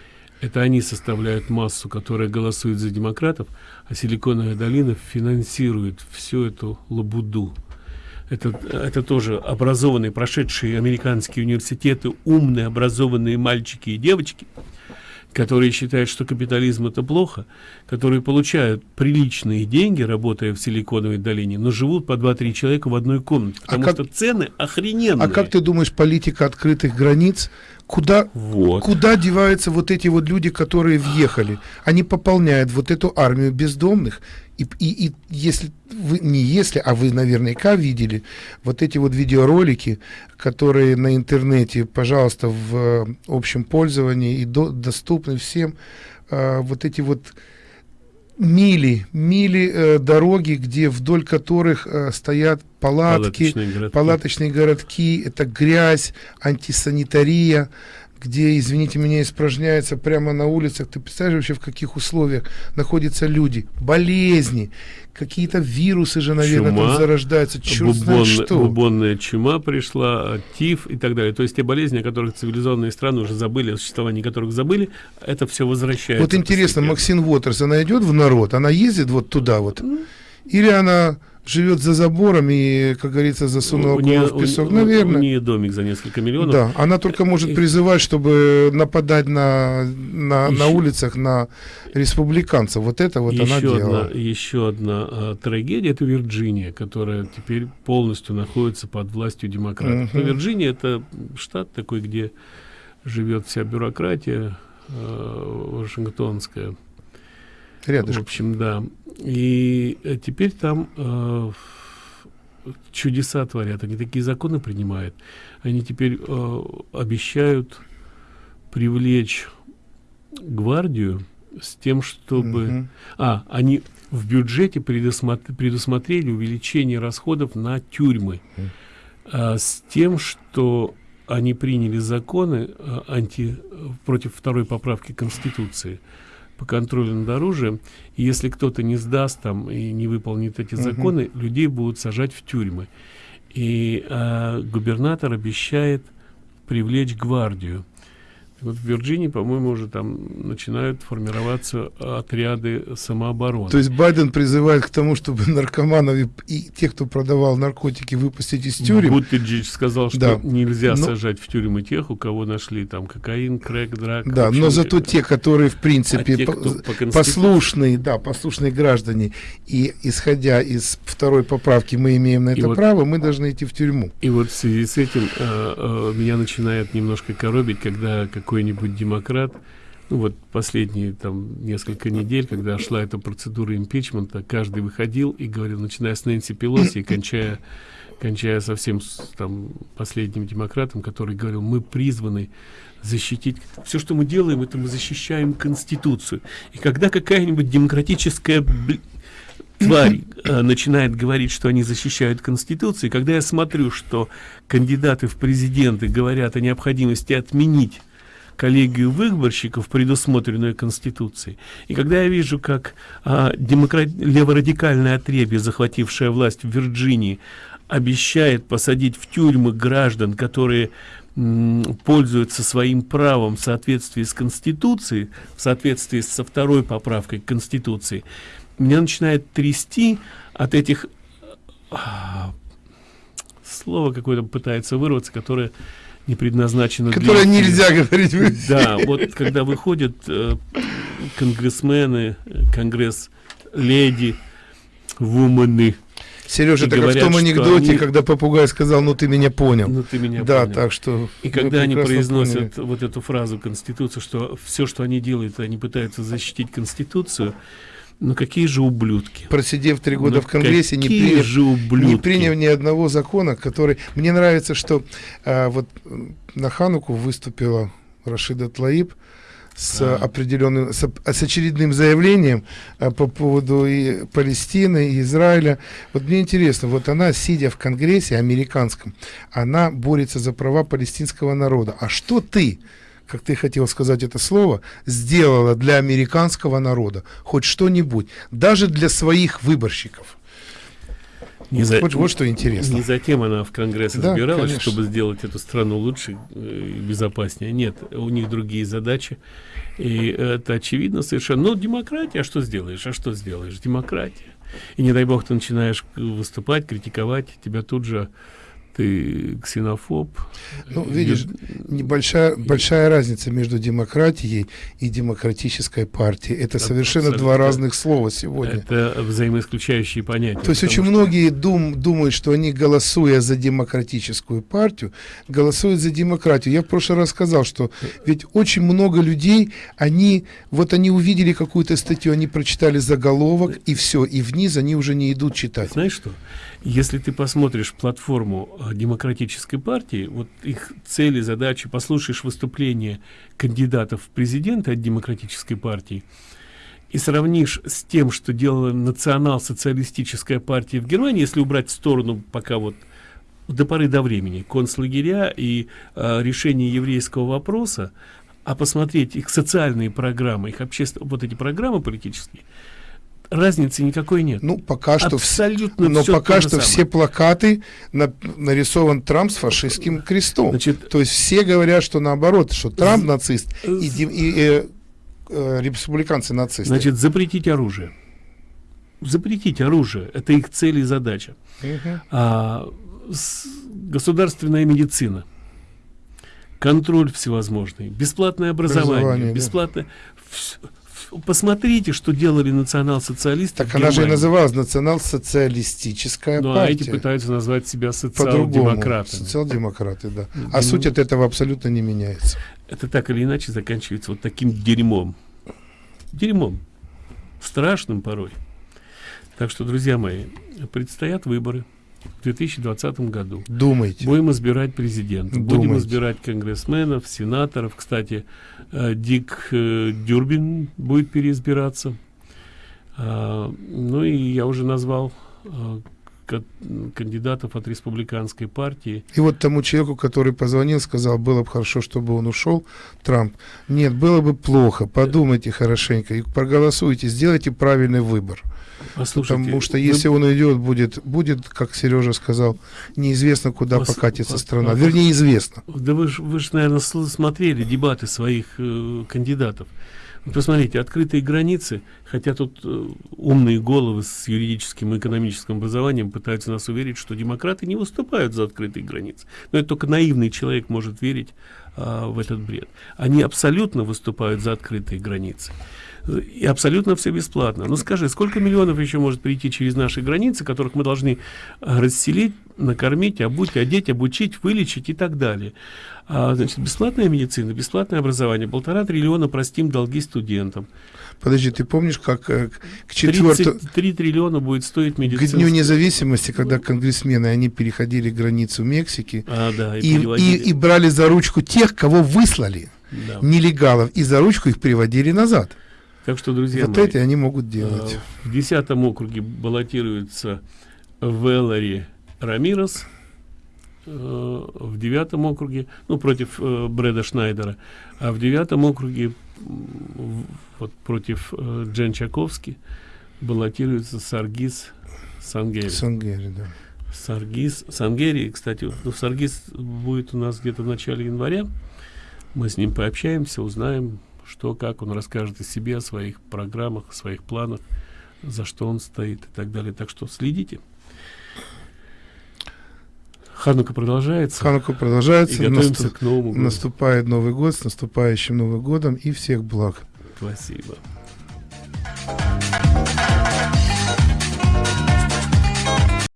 Это они составляют массу, которая голосует за демократов, а Силиконовая долина финансирует всю эту лабуду. Это, это тоже образованные, прошедшие американские университеты, умные, образованные мальчики и девочки, которые считают, что капитализм это плохо, которые получают приличные деньги, работая в Силиконовой долине, но живут по 2-3 человека в одной комнате, а потому а как, что цены охрененные. А как ты думаешь, политика открытых границ Куда, вот. куда деваются вот эти вот люди, которые въехали? Они пополняют вот эту армию бездомных. И, и, и если вы, не если, а вы наверняка видели вот эти вот видеоролики, которые на интернете, пожалуйста, в э, общем пользовании и до, доступны всем, э, вот эти вот мили, мили э, дороги, где вдоль которых э, стоят палатки, палаточные городки. палаточные городки, это грязь, антисанитария, где, извините меня, испражняется прямо на улицах. Ты представляешь вообще, в каких условиях находятся люди? Болезни, какие-то вирусы же, наверное, чума, там зарождаются. Черт что. Бубонная чума пришла, тиф и так далее. То есть те болезни, о которых цивилизованные страны уже забыли, о существовании которых забыли, это все возвращается. Вот интересно, Максим Уотерс, она идет в народ, она ездит вот туда вот? Или она живет за забором и, как говорится, засунула голову в песок, у, наверное. У нее домик за несколько миллионов. Да, она только может призывать, чтобы нападать на, на, еще, на улицах на республиканцев. Вот это вот еще она делала. Одна, еще одна а, трагедия, это Вирджиния, которая теперь полностью находится под властью демократов. Угу. Но Вирджиния это штат такой, где живет вся бюрократия э, вашингтонская. Рядышком. В общем, да. И э, теперь там э, чудеса творят, они такие законы принимают. Они теперь э, обещают привлечь гвардию с тем, чтобы... -hmm. А, они в бюджете предусмотр... предусмотрели увеличение расходов на тюрьмы а, с тем, что они приняли законы а, анти... против второй поправки Конституции по контролю над оружием. И если кто-то не сдаст там и не выполнит эти законы, угу. людей будут сажать в тюрьмы. И э, губернатор обещает привлечь гвардию. Вот в Вирджинии, по-моему, уже там начинают формироваться отряды самообороны. То есть Байден призывает к тому, чтобы наркоманов и, и тех, кто продавал наркотики, выпустить из тюрем. Буттиджич сказал, что да. нельзя но... сажать в тюрьмы тех, у кого нашли там кокаин, крэк, драк. Да, но зато те, которые, в принципе, а те, по по послушные, да, послушные граждане, и исходя из второй поправки мы имеем на это и право, вот, мы должны идти в тюрьму. И вот в связи с этим э, э, меня начинает немножко коробить, когда какой какой-нибудь демократ, ну вот последние там несколько недель, когда шла эта процедура импичмента, каждый выходил и говорил, начиная с Нэнси Пелоси и кончая, кончая совсем с, там последним демократом, который говорил, мы призваны защитить. Все, что мы делаем, это мы защищаем Конституцию. И когда какая-нибудь демократическая тварь э, начинает говорить, что они защищают Конституцию, и когда я смотрю, что кандидаты в президенты говорят о необходимости отменить коллегию выборщиков, предусмотренную Конституцией. И когда я вижу, как а, демократ... леворадикальное отребье, захватившее власть в Вирджинии, обещает посадить в тюрьмы граждан, которые пользуются своим правом в соответствии с Конституцией, в соответствии со второй поправкой Конституции, меня начинает трясти от этих а, слова какое-то пытается вырваться, которое не предназначено Которое для... нельзя говорить в Да, вот когда выходят э, конгрессмены, конгресс-леди, вуманы, Сережа, так говорят, в том анекдоте, они... когда попугай сказал, ну ты меня понял. Ну ты меня да, понял. так что... И когда они произносят поняли. вот эту фразу Конституции, что все, что они делают, они пытаются защитить Конституцию, ну какие же ублюдки. Просидев три года ну, в Конгрессе, не приняв, же ублюдки. не приняв ни одного закона, который... Мне нравится, что а, вот на Хануку выступила Рашида Тлаиб с а. определенным, с, с очередным заявлением а, по поводу и Палестины, и Израиля. Вот мне интересно, вот она, сидя в Конгрессе американском, она борется за права палестинского народа. А что ты? Как ты хотел сказать это слово, сделала для американского народа хоть что-нибудь, даже для своих выборщиков. Не за, вот, вот что интересно. Не затем она в Конгресс да, избиралась, конечно. чтобы сделать эту страну лучше э, и безопаснее. Нет, у них другие задачи. И это очевидно совершенно. Ну, демократия, а что сделаешь? А что сделаешь? Демократия. И не дай бог ты начинаешь выступать, критиковать, тебя тут же ты ксенофоб. Ну, видишь, небольшая большая разница между демократией и демократической партией. Это совершенно Абсолютно. два разных слова сегодня. Это взаимоисключающие понятия. То есть очень что... многие дум, думают, что они, голосуя за демократическую партию, голосуют за демократию. Я в прошлый раз сказал, что ведь очень много людей, они, вот они увидели какую-то статью, они прочитали заголовок, и все, и вниз они уже не идут читать. Знаешь что? Если ты посмотришь платформу э, демократической партии, вот их цели, задачи, послушаешь выступления кандидатов в президенты от демократической партии и сравнишь с тем, что делала национал-социалистическая партия в Германии, если убрать в сторону пока вот до поры до времени концлагеря и э, решение еврейского вопроса, а посмотреть их социальные программы, их общественные, вот эти программы политические, разницы никакой нет. Ну, пока что, Абсолютно но пока что самое. все плакаты на, нарисован Трамп с фашистским крестом. Значит, То есть все говорят, что наоборот, что Трамп нацист и, и, и э, э, республиканцы нацисты. Значит, запретить оружие. Запретить оружие. Это их цель и задача. Угу. А, с, государственная медицина. Контроль всевозможный. Бесплатное образование. образование бесплатное. Да посмотрите, что делали национал-социалисты. Так она же и называлась национал-социалистическая ну, партия. а эти пытаются назвать себя социал-демократами. Социал-демократы, да. А ну, суть от этого абсолютно не меняется. Это так или иначе заканчивается вот таким дерьмом. Дерьмом. Страшным порой. Так что, друзья мои, предстоят выборы в 2020 году. Думайте. Будем избирать президента, Думайте. будем избирать конгрессменов, сенаторов. Кстати, э, Дик э, Дюрбин будет переизбираться. А, ну и я уже назвал э, кандидатов от республиканской партии. И вот тому человеку, который позвонил, сказал, было бы хорошо, чтобы он ушел, Трамп. Нет, было бы плохо. Подумайте хорошенько и проголосуйте, сделайте правильный выбор. Послушайте, Потому что если вы... он уйдет, будет, будет, как Сережа сказал, неизвестно, куда Пос... покатится страна. Пос... Вернее, известно. Да вы же, вы ж, наверное, смотрели дебаты своих э, кандидатов. Посмотрите, открытые границы, хотя тут э, умные головы с юридическим и экономическим образованием пытаются нас уверить, что демократы не выступают за открытые границы. Но это только наивный человек может верить э, в этот бред. Они абсолютно выступают за открытые границы и абсолютно все бесплатно. Ну скажи, сколько миллионов еще может прийти через наши границы, которых мы должны э, расселить, накормить, обуть, одеть, обучить, вылечить и так далее. А, значит, бесплатная медицина, бесплатное образование, полтора триллиона простим долги студентам. Подожди, ты помнишь, как э, к четвертому... 3 триллиона будет стоить медицина. К Дню независимости, когда конгрессмены, они переходили границу Мексики а, да, и, и, и, и брали за ручку тех, кого выслали, да. нелегалов, и за ручку их приводили назад. Так что, друзья вот мои, эти они могут делать. Э, в десятом округе баллотируется Веллари Рамирес, э, в девятом округе, ну, против э, Брэда Шнайдера, а в девятом округе вот против Джен Чаковски баллотируется Саргис Сангери. Сангери, да. Саргис, Сангери, кстати, ну, Саргис будет у нас где-то в начале января. Мы с ним пообщаемся, узнаем, что, как он расскажет о себе, о своих программах, о своих планах, за что он стоит и так далее. Так что следите. Ханука продолжается. Ханука продолжается. И готовимся наступ... к Новому году. Наступает Новый год, с наступающим Новым годом и всех благ. Спасибо.